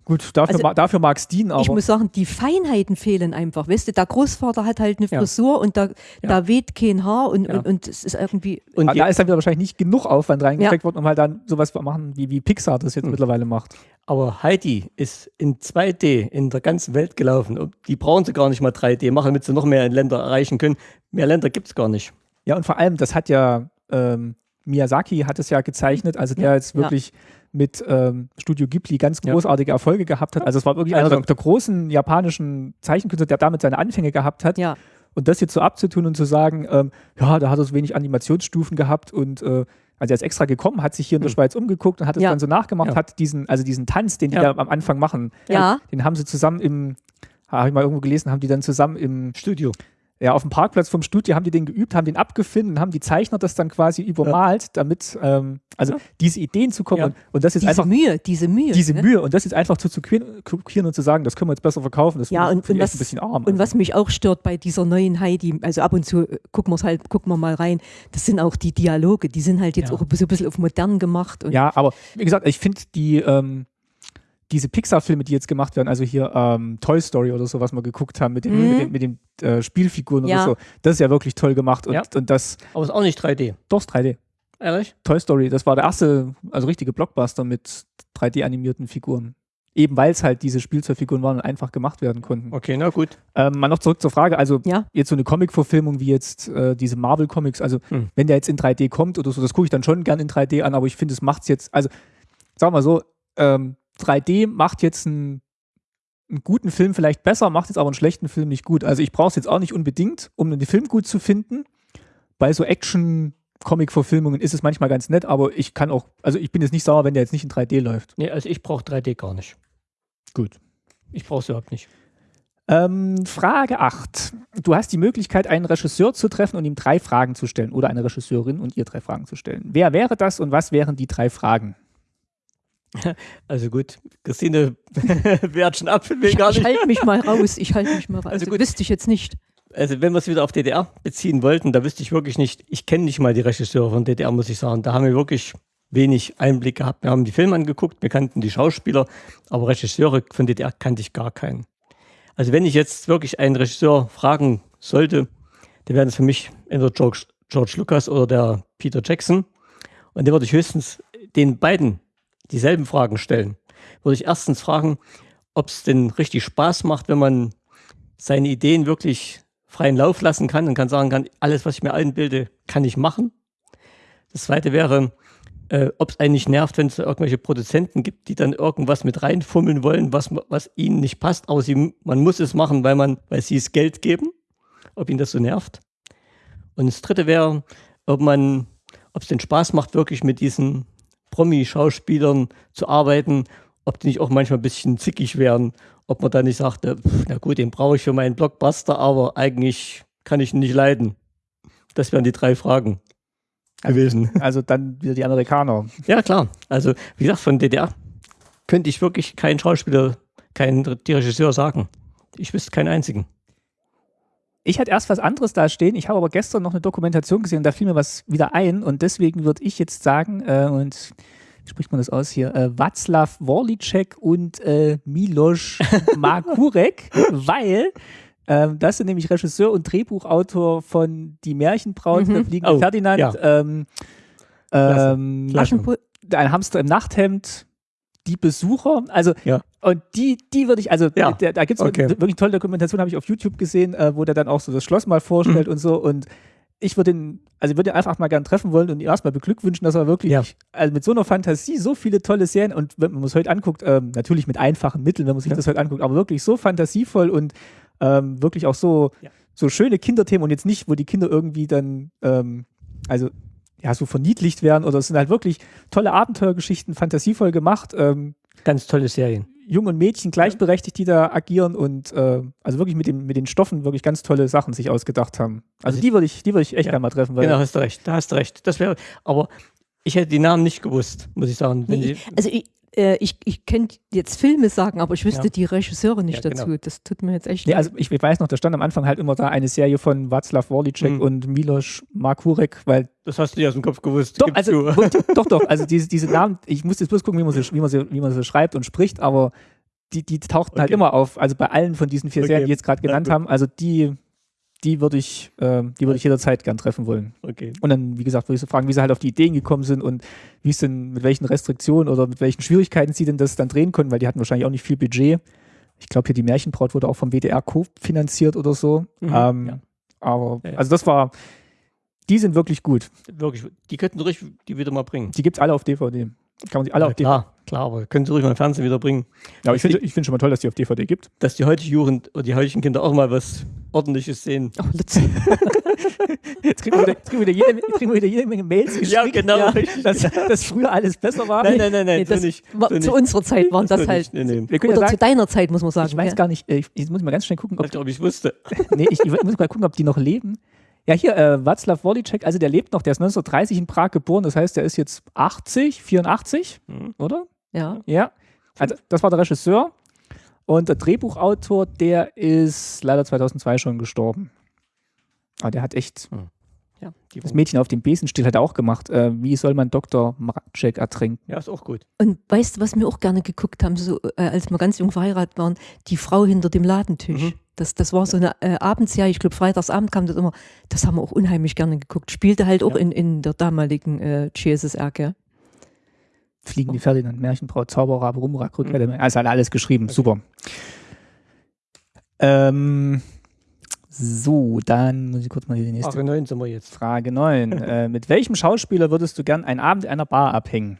Speaker 1: Gut, dafür, also, ma dafür mag es dienen, aber.
Speaker 5: Ich muss sagen, die Feinheiten fehlen einfach. Weißt du, der Großvater hat halt eine Frisur ja. und da, ja. da weht kein Haar und, ja. und, und es ist irgendwie.
Speaker 1: Und da ist dann wieder wahrscheinlich nicht genug Aufwand reingesteckt worden, um halt dann sowas zu machen, wie, wie Pixar das jetzt mhm. mittlerweile macht.
Speaker 2: Aber Heidi ist in 2D in der ganzen Welt gelaufen. Die brauchen sie gar nicht mal 3D machen, damit sie noch mehr Länder erreichen können. Mehr Länder gibt es gar nicht.
Speaker 1: Ja, und vor allem, das hat ja ähm, Miyazaki hat es ja gezeichnet, also der jetzt wirklich ja. mit ähm, Studio Ghibli ganz großartige Erfolge gehabt hat. Also es war wirklich also, einer der, großen japanischen Zeichenkünstler, der damit seine Anfänge gehabt hat.
Speaker 5: Ja.
Speaker 1: Und das jetzt so abzutun und zu sagen, ähm, ja, da hat er so wenig Animationsstufen gehabt und äh, also er ist extra gekommen, hat sich hier in der hm. Schweiz umgeguckt und hat es ja. dann so nachgemacht, ja. hat diesen, also diesen Tanz, den die da am Anfang machen,
Speaker 5: ja.
Speaker 1: den haben sie zusammen im, habe ich mal irgendwo gelesen, haben die dann zusammen im Studio ja, auf dem Parkplatz vom Studio haben die den geübt, haben den abgefunden und haben die Zeichner das dann quasi übermalt, ja. damit, ähm, also ja. diese Ideen zu kommen ja. und, und, das jetzt
Speaker 5: diese
Speaker 1: einfach.
Speaker 5: Mühe, diese Mühe.
Speaker 1: Diese ne? Mühe und das jetzt einfach zu kopieren und zu sagen, das können wir jetzt besser verkaufen, das
Speaker 5: ja, und, und was, ein bisschen arm. Und also. was mich auch stört bei dieser neuen Heidi, also ab und zu äh, gucken wir halt, gucken wir mal rein, das sind auch die Dialoge, die sind halt jetzt auch so ein bisschen auf modern gemacht.
Speaker 1: ja, aber wie gesagt, ich finde die, ähm, diese Pixar-Filme, die jetzt gemacht werden, also hier ähm, Toy Story oder so, was wir geguckt haben, mit den, mhm. mit den, mit den äh, Spielfiguren ja. oder so, das ist ja wirklich toll gemacht. Und, ja. und das.
Speaker 2: Aber ist auch nicht 3D.
Speaker 1: Doch, ist 3D.
Speaker 2: Ehrlich?
Speaker 1: Toy Story, das war der erste, also richtige Blockbuster mit 3D-animierten Figuren. Eben weil es halt diese Spielzeugfiguren waren und einfach gemacht werden konnten.
Speaker 2: Okay, na gut.
Speaker 1: Ähm, mal noch zurück zur Frage, also ja. jetzt so eine Comic-Verfilmung wie jetzt äh, diese Marvel-Comics, also hm. wenn der jetzt in 3D kommt oder so, das gucke ich dann schon gern in 3D an, aber ich finde, es macht es jetzt, also sagen wir mal so, ähm, 3D macht jetzt einen, einen, guten Film vielleicht besser, macht jetzt aber einen schlechten Film nicht gut. Also ich brauche es jetzt auch nicht unbedingt, um den Film gut zu finden. Bei so Action- Comic-Verfilmungen ist es manchmal ganz nett, aber ich kann auch, also ich bin jetzt nicht sauer, wenn der jetzt nicht in 3D läuft.
Speaker 2: Nee, also ich brauche 3D gar nicht.
Speaker 1: Gut.
Speaker 2: Ich brauche es überhaupt nicht.
Speaker 1: Ähm, Frage 8. Du hast die Möglichkeit, einen Regisseur zu treffen und ihm drei Fragen zu stellen oder eine Regisseurin und ihr drei Fragen zu stellen. Wer wäre das und was wären die drei Fragen?
Speaker 2: Also gut, Christine wehrt schon ab, will
Speaker 5: ich,
Speaker 2: gar nicht.
Speaker 5: Ich halte mich mal raus, ich halte mich mal raus. Also gut. Wüsste ich jetzt nicht.
Speaker 2: Also wenn wir es wieder auf DDR beziehen wollten, da wüsste ich wirklich nicht, ich kenne nicht mal die Regisseure von DDR, muss ich sagen. Da haben wir wirklich wenig Einblick gehabt. Wir haben die Filme angeguckt, wir kannten die Schauspieler, aber Regisseure von DDR kannte ich gar keinen. Also wenn ich jetzt wirklich einen Regisseur fragen sollte, dann wäre das für mich entweder George, George Lucas oder der Peter Jackson. Und dann würde ich höchstens den beiden dieselben Fragen stellen. Würde ich erstens fragen, ob es denn richtig Spaß macht, wenn man seine Ideen wirklich freien Lauf lassen kann und kann sagen kann, alles, was ich mir einbilde, kann ich machen. Das zweite wäre, äh, ob es eigentlich nervt, wenn es irgendwelche Produzenten gibt, die dann irgendwas mit reinfummeln wollen, was, was ihnen nicht passt, aber sie, man muss es machen, weil, man, weil sie es Geld geben, ob ihnen das so nervt. Und das dritte wäre, ob ob es den Spaß macht, wirklich mit diesen Promi-Schauspielern zu arbeiten, ob die nicht auch manchmal ein bisschen zickig wären, ob man da nicht sagte, na gut, den brauche ich für meinen Blockbuster, aber eigentlich kann ich ihn nicht leiden. Das wären die drei Fragen gewesen.
Speaker 1: Also dann wieder die Amerikaner.
Speaker 2: Ja, klar. Also, wie gesagt, von DDR könnte ich wirklich keinen Schauspieler, keinen Regisseur sagen. Ich wüsste keinen einzigen.
Speaker 1: Ich hatte erst was anderes da stehen. Ich habe aber gestern noch eine Dokumentation gesehen und da fiel mir was wieder ein. Und deswegen würde ich jetzt sagen, äh, und wie spricht man das aus hier? Äh, Václav Worlicek und äh, Miloš Makurek, weil äh, das sind nämlich Regisseur und Drehbuchautor von Die Märchenbraut, mhm. der fliegende oh, Ferdinand, ja. ähm, ähm, ein Hamster im Nachthemd, die Besucher. Also,
Speaker 2: ja.
Speaker 1: Und die, die würde ich, also ja. da, da gibt es okay. wirklich tolle Dokumentation, habe ich auf YouTube gesehen, äh, wo der dann auch so das Schloss mal vorstellt mhm. und so. Und ich würde ihn, also ich würde ihn einfach mal gern treffen wollen und ihn erstmal beglückwünschen, dass er wirklich ja. also mit so einer Fantasie so viele tolle Serien und wenn man es heute anguckt, ähm, natürlich mit einfachen Mitteln, wenn man sich ja. das heute anguckt, aber wirklich so fantasievoll und ähm, wirklich auch so, so schöne Kinderthemen und jetzt nicht, wo die Kinder irgendwie dann, ähm, also ja, so verniedlicht werden oder es sind halt wirklich tolle Abenteuergeschichten, fantasievoll gemacht. Ähm,
Speaker 2: Ganz tolle Serien.
Speaker 1: Jungen und Mädchen gleichberechtigt, die da agieren und äh, also wirklich mit, dem, mit den Stoffen wirklich ganz tolle Sachen sich ausgedacht haben. Also, also die würde ich, die würde ich echt ja, gerne mal treffen.
Speaker 2: genau, hast du recht, da hast du recht. Das wäre, aber ich hätte die Namen nicht gewusst, muss ich sagen.
Speaker 5: Nee, also ich, äh, ich, ich könnte jetzt Filme sagen, aber ich wüsste ja. die Regisseure nicht ja, dazu. Genau. Das tut mir jetzt echt
Speaker 1: nee, Also ich, ich, weiß noch, da stand am Anfang halt immer da eine Serie von Václav Worlicek mhm. und Milos Markurek, weil.
Speaker 2: Das hast du ja aus dem Kopf gewusst.
Speaker 1: Doch, also, doch, doch, also diese, diese Namen, ich muss jetzt bloß gucken, wie man sie, wie man sie, wie man sie schreibt und spricht, aber die, die tauchten halt okay. halt immer auf. Also bei allen von diesen vier okay. Serien, die jetzt gerade genannt ja, haben, also die die würde ich, äh, die würde ich jederzeit gern treffen wollen.
Speaker 2: Okay.
Speaker 1: Und dann, wie gesagt, würde ich so fragen, wie sie halt auf die Ideen gekommen sind und wie es denn, mit welchen Restriktionen oder mit welchen Schwierigkeiten sie denn das dann drehen können, weil die hatten wahrscheinlich auch nicht viel Budget. Ich glaube, hier die Märchenbraut wurde auch vom WDR finanziert oder so. Mhm, ähm, ja. Aber, also das war, die sind wirklich gut.
Speaker 2: Wirklich, die könnten ruhig die wieder mal bringen.
Speaker 1: Die gibt es alle auf DVD. Kann man sie alle
Speaker 2: ja,
Speaker 1: auf
Speaker 2: DVD. Klar, klar, aber können sie ruhig mal im Fernsehen wieder bringen.
Speaker 1: Ja, aber ich finde ich find schon mal toll, dass die auf DVD gibt.
Speaker 2: Dass die heutige Jugend oder die heutigen Kinder auch mal was Ordentliches sehen. Oh,
Speaker 1: jetzt kriegen wir, wieder, kriegen, wir jede, kriegen wir wieder jede Menge Mails geschickt.
Speaker 2: Ja, genau. Ja,
Speaker 1: dass, dass früher alles besser war.
Speaker 2: Nein, nein, nein, nein. Nee,
Speaker 5: das
Speaker 2: nicht,
Speaker 5: war, zu unserer Zeit waren das, halt.
Speaker 2: Nee, nee.
Speaker 5: Oder sagen, zu deiner Zeit, muss man sagen.
Speaker 1: Ich weiß ja. gar nicht, ich, ich, muss mal ganz schnell gucken,
Speaker 2: ob. Ich glaube, ich wusste.
Speaker 1: nee, ich, ich muss mal gucken, ob die noch leben. Ja, hier, äh, Václav Wolicek, also der lebt noch, der ist 1930 in Prag geboren, das heißt, der ist jetzt 80, 84, mhm. oder?
Speaker 5: Ja.
Speaker 1: Ja. Also, das war der Regisseur. Und der Drehbuchautor, der ist leider 2002 schon gestorben. Aber der hat echt. Mhm. Ja, das Mädchen auf dem Besenstiel hat er auch gemacht. Äh, wie soll man Dr. Mraczek ertrinken?
Speaker 2: Ja, ist auch gut.
Speaker 5: Und weißt du, was wir auch gerne geguckt haben, so, äh, als wir ganz jung verheiratet waren? Die Frau hinter dem Ladentisch. Mhm. Das, das war so eine äh, Abendsserie, ich glaube, Freitagsabend kam das immer. Das haben wir auch unheimlich gerne geguckt. Spielte halt auch ja. in, in der damaligen äh, GSSR, gell?
Speaker 1: Fliegen die Ferdinand, Märchenbraut, Zauberer, Rumrak, Rückwelle. Mhm. Also hat alles geschrieben. Okay. Super. Ähm, so, dann muss ich kurz mal die nächste.
Speaker 2: Frage 9 sind wir jetzt.
Speaker 1: Frage 9. äh, mit welchem Schauspieler würdest du gern einen Abend in einer Bar abhängen?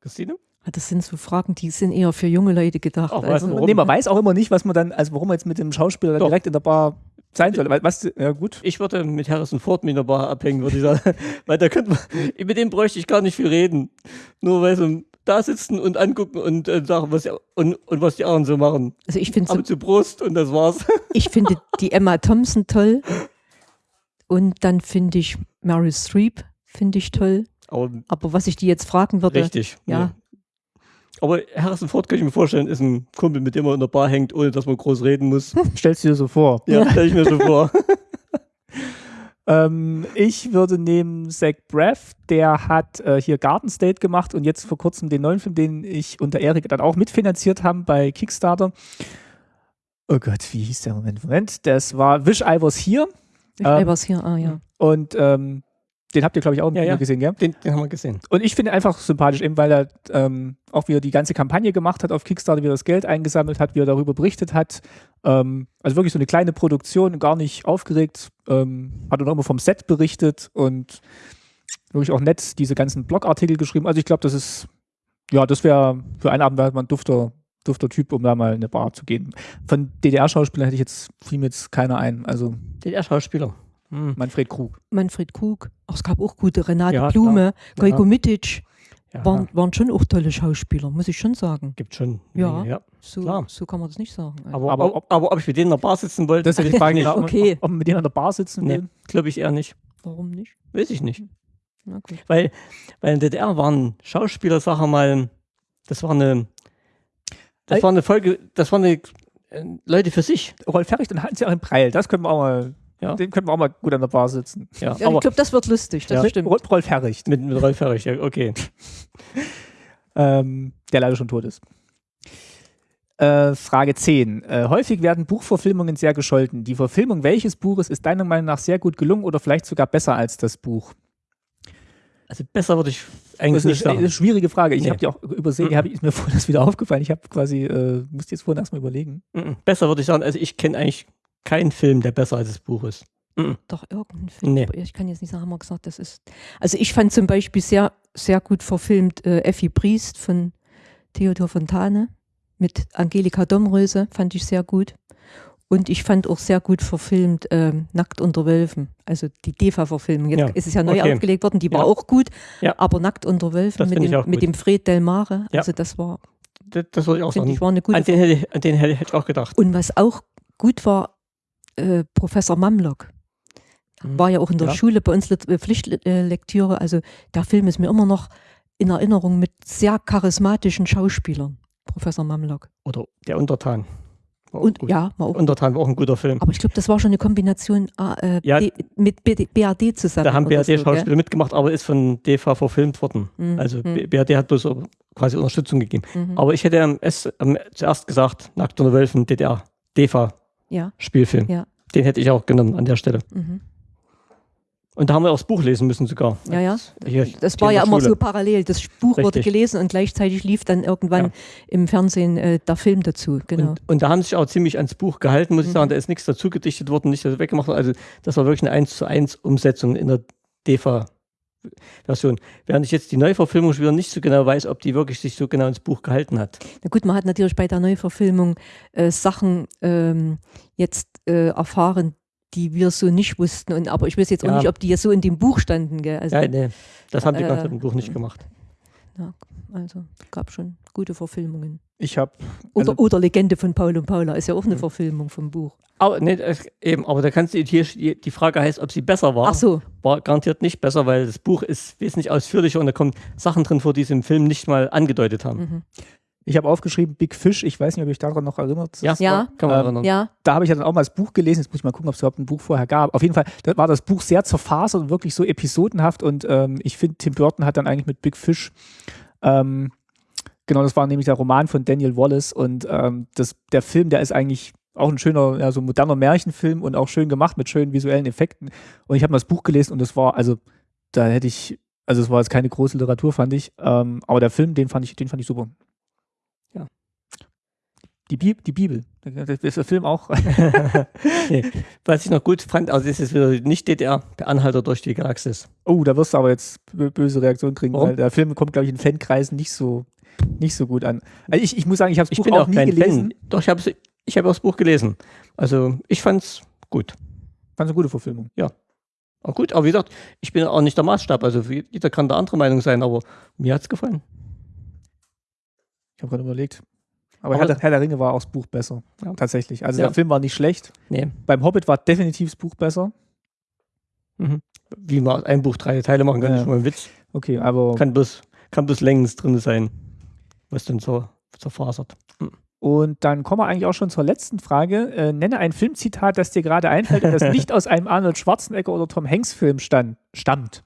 Speaker 2: Christine?
Speaker 5: Ah, das sind so Fragen, die sind eher für junge Leute gedacht.
Speaker 1: Ach, also, nee, man weiß auch immer nicht, was man dann, also warum man jetzt mit dem Schauspieler direkt in der Bar sein soll. Was, ja, gut.
Speaker 2: Ich würde mit Harrison Ford mit in der Bar abhängen, würde ich sagen. weil da könnte man, mit dem bräuchte ich gar nicht viel reden. Nur weil so da sitzen und angucken und äh, sagen, was, und, und was die anderen so machen.
Speaker 5: Also ich finde so,
Speaker 2: zu Brust und das war's.
Speaker 5: Ich finde die Emma Thompson toll. Und dann finde ich Mary Streep, finde ich toll. Aber, Aber, was ich die jetzt fragen würde.
Speaker 2: Richtig.
Speaker 5: Ja.
Speaker 2: Aber Harrison Ford kann ich mir vorstellen, ist ein Kumpel, mit dem man in der Bar hängt, ohne dass man groß reden muss.
Speaker 1: Stellst du dir so vor?
Speaker 2: Ja, stell ich mir so vor.
Speaker 1: Ähm, ich würde nehmen Zach Braff, der hat äh, hier Garden State gemacht und jetzt vor kurzem den neuen Film, den ich und der Erik dann auch mitfinanziert haben bei Kickstarter. Oh Gott, wie hieß der Moment? Moment, das war Wish I Was Here.
Speaker 5: Wish ähm, I Was Here, ah ja.
Speaker 1: Und ähm, den habt ihr, glaube ich, auch
Speaker 2: ja, ja.
Speaker 1: gesehen, gell?
Speaker 2: Den, den, haben wir gesehen.
Speaker 1: Und ich finde einfach sympathisch, eben weil er ähm, auch wieder die ganze Kampagne gemacht hat auf Kickstarter, wie er das Geld eingesammelt hat, wie er darüber berichtet hat. Ähm, also wirklich so eine kleine Produktion, gar nicht aufgeregt. Ähm, hat dann auch immer vom Set berichtet und wirklich auch nett diese ganzen Blogartikel geschrieben. Also ich glaube, das ist, ja, das wäre für einen Abend wäre man dufter, dufter Typ, um da mal in eine Bar zu gehen. Von DDR-Schauspielern hätte ich jetzt, fiel mir jetzt keiner ein. Also
Speaker 2: DDR-Schauspieler.
Speaker 1: Hm. Manfred Krug.
Speaker 5: Manfred Krug. Ach, es gab auch gute. Renate ja, Blume, Gojko ja. Mitic. Ja. Waren, waren schon auch tolle Schauspieler, muss ich schon sagen.
Speaker 2: Gibt schon.
Speaker 5: Ja, ja. So, so kann man das nicht sagen.
Speaker 2: Aber, aber, ob, aber ob ich mit denen in der Bar sitzen wollte,
Speaker 1: das ist die Frage, genau, okay. ob, ob man mit denen in der Bar sitzen will. Nee,
Speaker 2: glaube ich eher nicht.
Speaker 5: Warum nicht?
Speaker 2: Weiß ich nicht. Weil, weil in der DDR waren Schauspieler, sag mal, das war eine, das war eine Folge, das war eine äh, Leute für sich.
Speaker 1: Rolf Ferrich, dann hatten sie auch einen Preil, das können wir auch mal ja. Den könnten wir auch mal gut an der Bar sitzen.
Speaker 5: Ja, ja ich glaube, das wird lustig. Das
Speaker 1: ja. stimmt. Rolf Herricht.
Speaker 2: Mit, mit Rolf Herricht, ja, okay.
Speaker 1: ähm, der leider schon tot ist. Äh, Frage 10. Äh, häufig werden Buchverfilmungen sehr gescholten. Die Verfilmung welches Buches ist deiner Meinung nach sehr gut gelungen oder vielleicht sogar besser als das Buch?
Speaker 2: Also besser würde ich eigentlich
Speaker 1: das ist eine, schwierige Frage. Ich nee. habe die auch übersehen, mhm. ist mir vorhin das wieder aufgefallen. Ich habe quasi, äh, musste jetzt vorhin erstmal überlegen.
Speaker 2: Mhm. Besser würde ich sagen, also ich kenne eigentlich keinen Film, der besser als das Buch ist.
Speaker 5: Mhm. Doch, irgendein Film. Nee. Ich kann jetzt nicht sagen, haben wir gesagt, das ist. Also ich fand zum Beispiel sehr, sehr gut verfilmt äh, Effi Priest von Theodor Fontane mit Angelika Domröse, fand ich sehr gut. Und ich fand auch sehr gut verfilmt ähm, Nackt unter Wölfen, also die DEFA-Verfilmung. Jetzt ja. ist es ja neu okay. aufgelegt worden, die war ja. auch gut, ja. aber Nackt unter Wölfen mit dem, mit dem Fred Delmare, also das war,
Speaker 2: das, das würde ich auch sagen.
Speaker 5: Ich, war eine gute
Speaker 2: an, den hätte, an den hätte ich auch gedacht.
Speaker 5: Und was auch gut war, äh, Professor Mamlock. Mhm. War ja auch in der Schule bei uns äh, Pflichtlektüre. Also der Film ist mir immer noch in Erinnerung mit sehr charismatischen Schauspielern. Professor Mamlock.
Speaker 2: Oder der Untertan.
Speaker 5: Und, ja,
Speaker 2: war auch Untertan war auch ein guter Film.
Speaker 5: Aber ich glaube, das war schon eine Kombination äh, ja, mit BRD zusammen.
Speaker 2: Da haben BRD-Schauspieler so, mitgemacht, aber ist von DEFA verfilmt worden. Mhm. Also mhm. BRD hat bloß quasi Unterstützung gegeben. Mhm. Aber ich hätte am, am, zuerst gesagt, Nackt unter Wölfen, DDR, DEFA-Spielfilm. Ja. Den hätte ich auch genommen an der Stelle. Mhm. Und da haben wir auch das Buch lesen müssen sogar.
Speaker 5: Ja, ja. Hier, das war ja immer so parallel. Das Buch Richtig. wurde gelesen und gleichzeitig lief dann irgendwann ja. im Fernsehen äh, der Film dazu. Genau.
Speaker 2: Und, und, da haben sie sich auch ziemlich ans Buch gehalten, muss ich mhm. sagen. Da ist nichts dazu gedichtet worden, nichts weggemacht worden. Also das war wirklich eine 1 zu 1 Umsetzung in der DEFA. Version. Während ich jetzt die Neuverfilmung schon wieder nicht so genau weiß, ob die wirklich sich so genau ins Buch gehalten hat.
Speaker 5: Na gut, man hat natürlich bei der Neuverfilmung äh, Sachen ähm, jetzt äh, erfahren, die wir so nicht wussten. Und, aber ich weiß jetzt auch ja. nicht, ob die ja so in dem Buch standen. Gell?
Speaker 2: Also, ja, nee, das haben die äh, im Buch nicht gemacht.
Speaker 5: Ja, also gab schon gute Verfilmungen.
Speaker 1: Ich habe
Speaker 5: also oder, oder Legende von Paul und Paula ist ja auch eine hm. Verfilmung vom Buch.
Speaker 2: Aber, nee, eben, aber da kannst du hier die Frage heißt, ob sie besser war.
Speaker 5: Ach so.
Speaker 2: War garantiert nicht besser, weil das Buch ist wesentlich ausführlicher und da kommen Sachen drin vor, die sie im Film nicht mal angedeutet haben. Mhm.
Speaker 1: Ich habe aufgeschrieben Big Fish. Ich weiß nicht, ob ich daran noch erinnert.
Speaker 5: Ja, ja. kann man ähm, erinnern. Ja.
Speaker 1: Da habe ich ja dann auch mal das Buch gelesen. Jetzt muss ich mal gucken, ob es überhaupt ein Buch vorher gab. Auf jeden Fall da war das Buch sehr zerfasert und wirklich so episodenhaft. Und ähm, ich finde, Tim Burton hat dann eigentlich mit Big Fish, ähm, genau, das war nämlich der Roman von Daniel Wallace. Und ähm, das, der Film, der ist eigentlich auch ein schöner, ja, so moderner Märchenfilm und auch schön gemacht mit schönen visuellen Effekten. Und ich habe mal das Buch gelesen und das war, also, da hätte ich, also es war jetzt keine große Literatur, fand ich. Ähm, aber der Film, den fand ich, den fand ich super. Die, Bi die Bibel. Das ist der Film auch.
Speaker 2: nee. Was ich noch gut fand, also ist wieder nicht DDR, der Anhalter durch die Galaxis.
Speaker 1: Oh, da wirst du aber jetzt böse Reaktionen kriegen, Warum? weil der Film kommt, glaube ich, in Fankreisen nicht so, nicht so gut an. Also ich, ich muss sagen, ich habe das Buch
Speaker 2: bin
Speaker 1: auch, auch nie gelesen.
Speaker 2: Fan. Doch, ich habe ich hab das Buch gelesen. Also ich fand es gut.
Speaker 1: Fand es eine gute Verfilmung.
Speaker 2: Ja. Auch gut, aber wie gesagt, ich bin auch nicht der Maßstab. Also jeder kann da andere Meinung sein, aber mir hat es gefallen.
Speaker 1: Ich habe gerade überlegt, aber, Herr, Herr, der Ringe war auch das Buch besser. Ja. Tatsächlich. Also ja. der Film war nicht schlecht. Nee. Beim Hobbit war definitiv das Buch besser.
Speaker 2: Mhm. Wie man ein Buch drei Teile machen kann, ja. ist schon mal ein Witz.
Speaker 1: Okay, aber.
Speaker 2: Kann bloß, kann bloß längens drin sein, was dann so zerfasert.
Speaker 1: Mhm. Und dann kommen wir eigentlich auch schon zur letzten Frage. Äh, nenne ein Filmzitat, das dir gerade einfällt und das nicht aus einem Arnold Schwarzenegger oder Tom Hanks Film stand, stammt.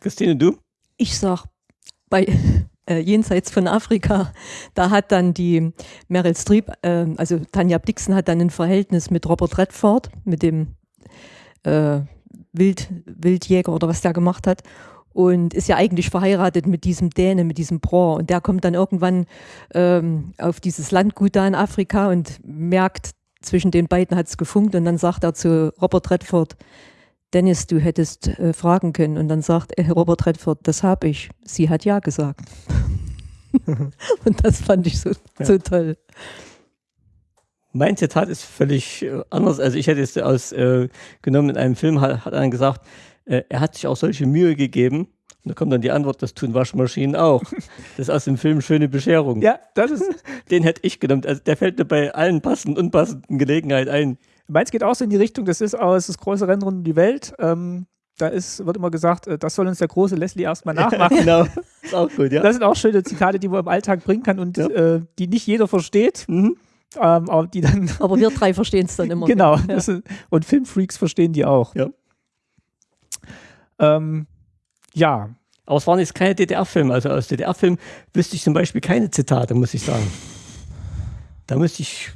Speaker 2: Christine, du?
Speaker 5: Ich sag bei äh, jenseits von Afrika, da hat dann die Meryl Streep, äh, also Tanja Dixon hat dann ein Verhältnis mit Robert Redford, mit dem äh, Wild, Wildjäger oder was der gemacht hat und ist ja eigentlich verheiratet mit diesem Däne, mit diesem Bro. Und der kommt dann irgendwann ähm, auf dieses Landgut da in Afrika und merkt, zwischen den beiden hat es gefunkt und dann sagt er zu Robert Redford, Dennis, du hättest äh, fragen können. Und dann sagt äh, Robert Redford, das habe ich. Sie hat ja gesagt. und das fand ich so, ja. so toll.
Speaker 2: Mein Zitat ist völlig äh, anders. Also ich hätte es aus äh, genommen in einem Film, hat, hat einer gesagt, äh, er hat sich auch solche Mühe gegeben. Und da kommt dann die Antwort, das tun Waschmaschinen auch. Das ist aus dem Film Schöne Bescherung.
Speaker 1: Ja, das ist.
Speaker 2: Den hätte ich genommen. Also der fällt mir bei allen passenden, und unpassenden Gelegenheiten ein.
Speaker 1: Meins geht auch so in die Richtung, das ist aus das große Rennen rund um die Welt. Ähm, da ist, wird immer gesagt, äh, das soll uns der große Leslie erstmal nachmachen. genau, ist auch gut, ja. Das sind auch schöne Zitate, die man im Alltag bringen kann und ja. äh, die nicht jeder versteht. Mhm. Ähm, aber, die dann
Speaker 5: aber wir drei verstehen es dann immer.
Speaker 1: genau. Ja. Ist, und Filmfreaks verstehen die auch.
Speaker 2: Ja.
Speaker 1: Ähm, ja.
Speaker 2: Aber es waren jetzt keine DDR-Filme. Also aus DDR-Filmen wüsste ich zum Beispiel keine Zitate, muss ich sagen. Da müsste ich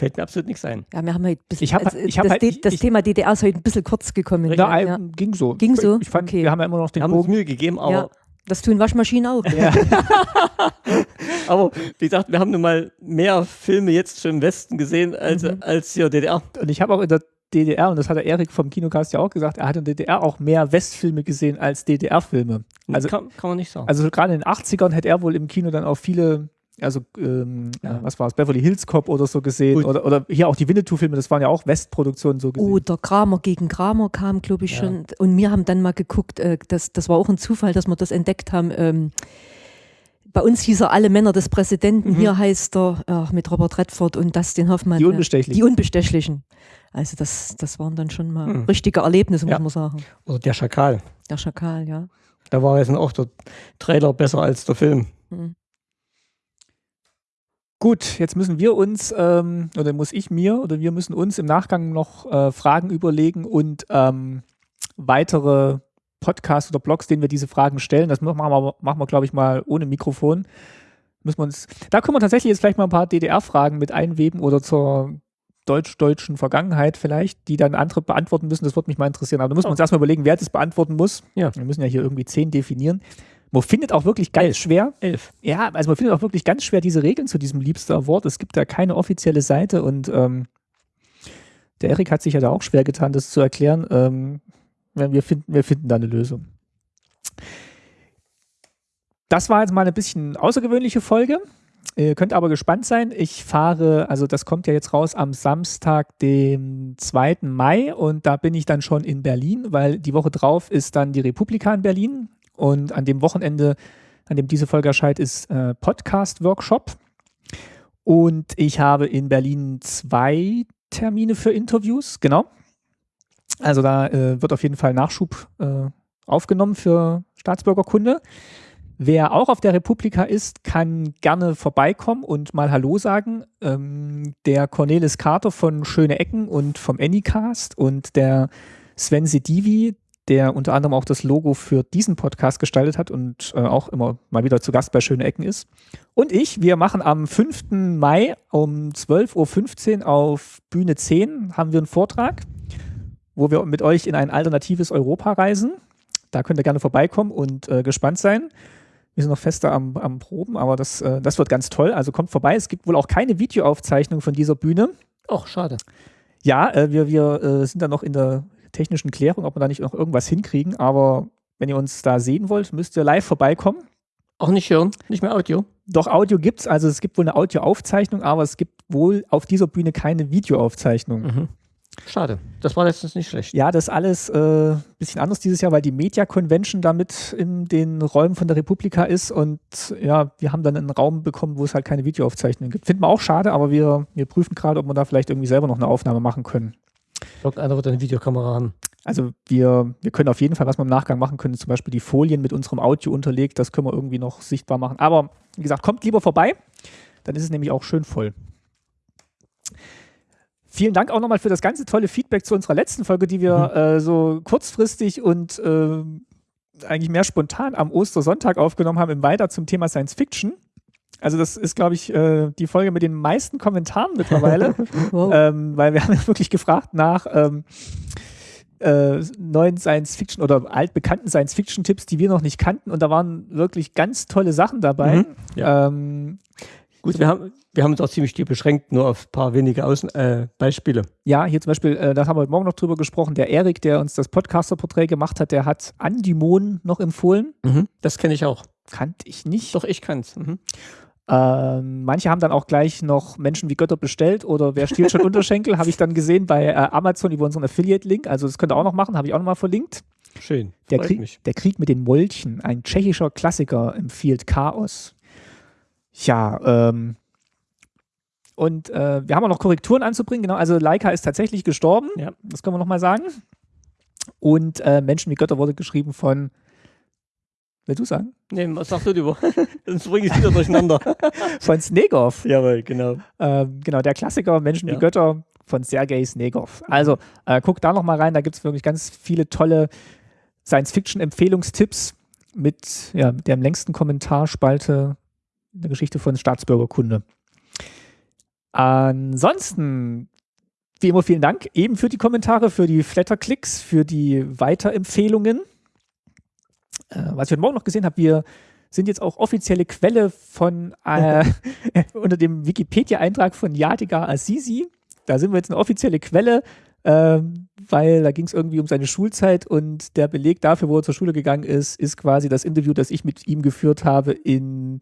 Speaker 2: Fällt mir absolut nichts ein.
Speaker 5: Ja, wir haben halt bisschen,
Speaker 1: ich hab,
Speaker 5: also,
Speaker 1: ich
Speaker 5: das,
Speaker 1: halt,
Speaker 5: das ich, Thema DDR ist heute ein bisschen kurz gekommen.
Speaker 1: Na, ja. Ging so.
Speaker 5: Ging so?
Speaker 1: Ich fand, okay. wir haben ja immer noch den
Speaker 2: wir haben
Speaker 1: Bogen.
Speaker 2: uns Mühe gegeben, aber
Speaker 5: ja. Das tun Waschmaschinen auch. Ja.
Speaker 2: Aber wie gesagt, wir haben nun mal mehr Filme jetzt schon im Westen gesehen als, mhm. als hier DDR.
Speaker 1: Und ich habe auch in der DDR, und das hat der Erik vom Kinocast ja auch gesagt, er hat in der DDR auch mehr Westfilme gesehen als DDR-Filme.
Speaker 2: Also, kann, kann, man nicht sagen.
Speaker 1: Also gerade in den 80ern hätte er wohl im Kino dann auch viele, also ähm, ja. was war es, Beverly Hills Cop oder so gesehen. Oder, oder hier auch die Winnetou-Filme, das waren ja auch Westproduktionen so gesehen.
Speaker 5: Oder Kramer gegen Kramer kam, glaube ich, ja. schon. Und wir haben dann mal geguckt, äh, das, das war auch ein Zufall, dass wir das entdeckt haben. Ähm, bei uns hieß er Alle Männer des Präsidenten, mhm. hier heißt er äh, mit Robert Redford und Dustin Hoffmann.
Speaker 1: Die Unbestechlichen.
Speaker 5: Die Unbestechlichen. Also das, das waren dann schon mal mhm. richtige Erlebnisse, muss ja. man sagen.
Speaker 2: Oder der Schakal.
Speaker 5: Der Schakal, ja.
Speaker 2: Da war jetzt auch der Trailer besser als der Film. Mhm.
Speaker 1: Gut, jetzt müssen wir uns, ähm, oder muss ich mir, oder wir müssen uns im Nachgang noch äh, Fragen überlegen und ähm, weitere Podcasts oder Blogs, denen wir diese Fragen stellen. Das machen wir, machen wir glaube ich, mal ohne Mikrofon. Müssen wir uns, da können wir tatsächlich jetzt vielleicht mal ein paar DDR-Fragen mit einweben oder zur deutsch-deutschen Vergangenheit vielleicht, die dann andere beantworten müssen. Das würde mich mal interessieren. Aber da müssen wir uns erstmal überlegen, wer das beantworten muss. Ja. Wir müssen ja hier irgendwie zehn definieren. Man findet auch wirklich ganz Elf. schwer.
Speaker 2: Elf.
Speaker 1: Ja, also man findet auch wirklich ganz schwer diese Regeln zu diesem Liebster Award. Es gibt da keine offizielle Seite und ähm, der Erik hat sich ja da auch schwer getan, das zu erklären. Ähm, wir finden, wir finden da eine Lösung. Das war jetzt mal eine bisschen außergewöhnliche Folge. Ihr könnt aber gespannt sein. Ich fahre, also das kommt ja jetzt raus am Samstag, dem 2. Mai und da bin ich dann schon in Berlin, weil die Woche drauf ist dann die Republika in Berlin und an dem Wochenende, an dem diese Folge erscheint, ist äh, Podcast-Workshop. Und ich habe in Berlin zwei Termine für Interviews, genau. Also da äh, wird auf jeden Fall Nachschub äh, aufgenommen für Staatsbürgerkunde. Wer auch auf der Republika ist, kann gerne vorbeikommen und mal Hallo sagen. Ähm, der Cornelis Carter von Schöne Ecken und vom Anycast und der Sven Sedivi, der unter anderem auch das Logo für diesen Podcast gestaltet hat und äh, auch immer mal wieder zu Gast bei Schöne Ecken ist. Und ich, wir machen am 5. Mai um 12.15 Uhr auf Bühne 10 haben wir einen Vortrag, wo wir mit euch in ein alternatives Europa reisen. Da könnt ihr gerne vorbeikommen und äh, gespannt sein. Wir sind noch fester am, am Proben, aber das, äh, das wird ganz toll. Also kommt vorbei. Es gibt wohl auch keine Videoaufzeichnung von dieser Bühne.
Speaker 2: Ach, schade.
Speaker 1: Ja, äh, wir, wir äh, sind da noch in der technischen Klärung, ob wir da nicht noch irgendwas hinkriegen. Aber wenn ihr uns da sehen wollt, müsst ihr live vorbeikommen.
Speaker 2: Auch nicht hören, nicht mehr Audio.
Speaker 1: Doch, Audio gibt es. Also es gibt wohl eine Audioaufzeichnung, aber es gibt wohl auf dieser Bühne keine Videoaufzeichnung. Mhm.
Speaker 2: Schade. Das war letztens nicht schlecht.
Speaker 1: Ja, das ist alles ein äh, bisschen anders dieses Jahr, weil die Media Convention damit in den Räumen von der Republika ist und ja, wir haben dann einen Raum bekommen, wo es halt keine Videoaufzeichnung gibt. Finden wir auch schade, aber wir, wir prüfen gerade, ob wir da vielleicht irgendwie selber noch eine Aufnahme machen können.
Speaker 2: Irgendeiner wird eine Videokamera haben.
Speaker 1: Also wir, wir können auf jeden Fall, was wir im Nachgang machen können, zum Beispiel die Folien mit unserem Audio unterlegt, das können wir irgendwie noch sichtbar machen. Aber wie gesagt, kommt lieber vorbei, dann ist es nämlich auch schön voll. Vielen Dank auch nochmal für das ganze tolle Feedback zu unserer letzten Folge, die wir mhm. äh, so kurzfristig und äh, eigentlich mehr spontan am Ostersonntag aufgenommen haben im Weiter zum Thema Science Fiction. Also das ist, glaube ich, äh, die Folge mit den meisten Kommentaren mittlerweile, wow. ähm, weil wir haben ja wirklich gefragt nach ähm, äh, neuen Science Fiction oder altbekannten Science Fiction Tipps, die wir noch nicht kannten und da waren wirklich ganz tolle Sachen dabei. Mhm. Ja. Ähm,
Speaker 2: Gut, wir haben, wir haben uns auch ziemlich beschränkt, nur auf ein paar wenige Außen äh, Beispiele.
Speaker 1: Ja, hier zum Beispiel, äh, da haben wir heute Morgen noch drüber gesprochen, der Erik, der uns das Podcaster-Porträt gemacht hat, der hat Andimon noch empfohlen.
Speaker 2: Mhm, das kenne ich auch.
Speaker 1: Kannte ich nicht.
Speaker 2: Doch, ich kann's. Mhm.
Speaker 1: Ähm, manche haben dann auch gleich noch Menschen wie Götter bestellt oder wer stiehlt schon Unterschenkel, habe ich dann gesehen bei äh, Amazon über unseren Affiliate-Link. Also das könnt ihr auch noch machen, habe ich auch noch mal verlinkt.
Speaker 2: Schön.
Speaker 1: Der Krieg, der Krieg mit den Molchen, ein tschechischer Klassiker empfiehlt Chaos. Ja, ähm, und äh, wir haben auch noch Korrekturen anzubringen. Genau, also Leica ist tatsächlich gestorben. Ja. Das können wir nochmal sagen. Und äh, Menschen wie Götter wurde geschrieben von. Willst du sagen?
Speaker 2: Nee, was sagst du lieber? Sonst bringe ich wieder durcheinander.
Speaker 1: von Snegov.
Speaker 2: Jawohl, genau.
Speaker 1: Ähm, genau, der Klassiker Menschen ja. wie Götter von Sergei Snegov. Also äh, guck da nochmal rein, da gibt es wirklich ganz viele tolle Science-Fiction-Empfehlungstipps mit ja, der am längsten Kommentarspalte der Geschichte von Staatsbürgerkunde. Ansonsten, wie immer, vielen Dank eben für die Kommentare, für die Flatterklicks, für die Weiterempfehlungen. Äh, was ich heute Morgen noch gesehen habe, wir sind jetzt auch offizielle Quelle von äh, unter dem Wikipedia-Eintrag von Yadigar Azizi. Da sind wir jetzt eine offizielle Quelle, äh, weil da ging es irgendwie um seine Schulzeit und der Beleg dafür, wo er zur Schule gegangen ist, ist quasi das Interview, das ich mit ihm geführt habe in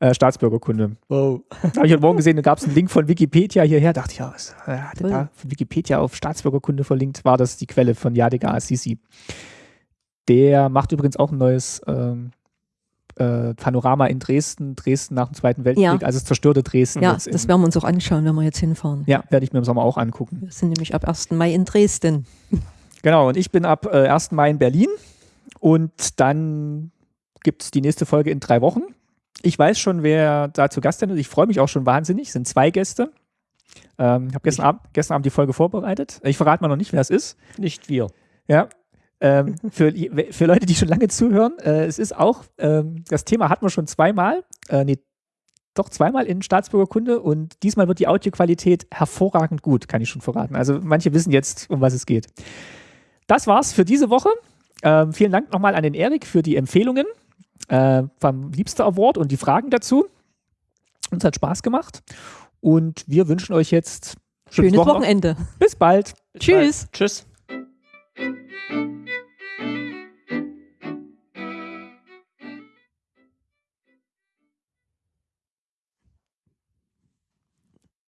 Speaker 1: äh, Staatsbürgerkunde. Wow. Da habe ich heute Morgen gesehen, da gab es einen Link von Wikipedia hierher. Dachte ich, ja, was äh, hat er da von Wikipedia auf Staatsbürgerkunde verlinkt? War das die Quelle von Yadigar Assisi? Der macht übrigens auch ein neues ähm, äh, Panorama in Dresden, Dresden nach dem Zweiten Weltkrieg, ja. also das zerstörte Dresden.
Speaker 5: Ja, das werden wir uns auch anschauen, wenn wir jetzt hinfahren.
Speaker 1: Ja, werde ich mir im Sommer auch angucken.
Speaker 5: Wir sind nämlich ab 1. Mai in Dresden.
Speaker 1: Genau, und ich bin ab äh, 1. Mai in Berlin und dann gibt es die nächste Folge in drei Wochen. Ich weiß schon, wer da zu Gast ist. Ich freue mich auch schon wahnsinnig. Es sind zwei Gäste. Ähm, ich habe gestern, Abend, gestern Abend die Folge vorbereitet. Ich verrate mal noch nicht, wer es ist.
Speaker 2: Nicht wir.
Speaker 1: Ja, ähm, für, für Leute, die schon lange zuhören, äh, es ist auch, ähm, das Thema hatten wir schon zweimal, äh, nee, doch zweimal in Staatsbürgerkunde und diesmal wird die Audioqualität hervorragend gut, kann ich schon verraten. Also manche wissen jetzt, um was es geht. Das war's für diese Woche. Ähm, vielen Dank nochmal an den Erik für die Empfehlungen äh, vom Liebster Award und die Fragen dazu. Uns hat Spaß gemacht und wir wünschen euch jetzt
Speaker 5: schönes Wochenende.
Speaker 1: Bis bald.
Speaker 5: Bis Tschüss. Bald.
Speaker 2: Tschüss.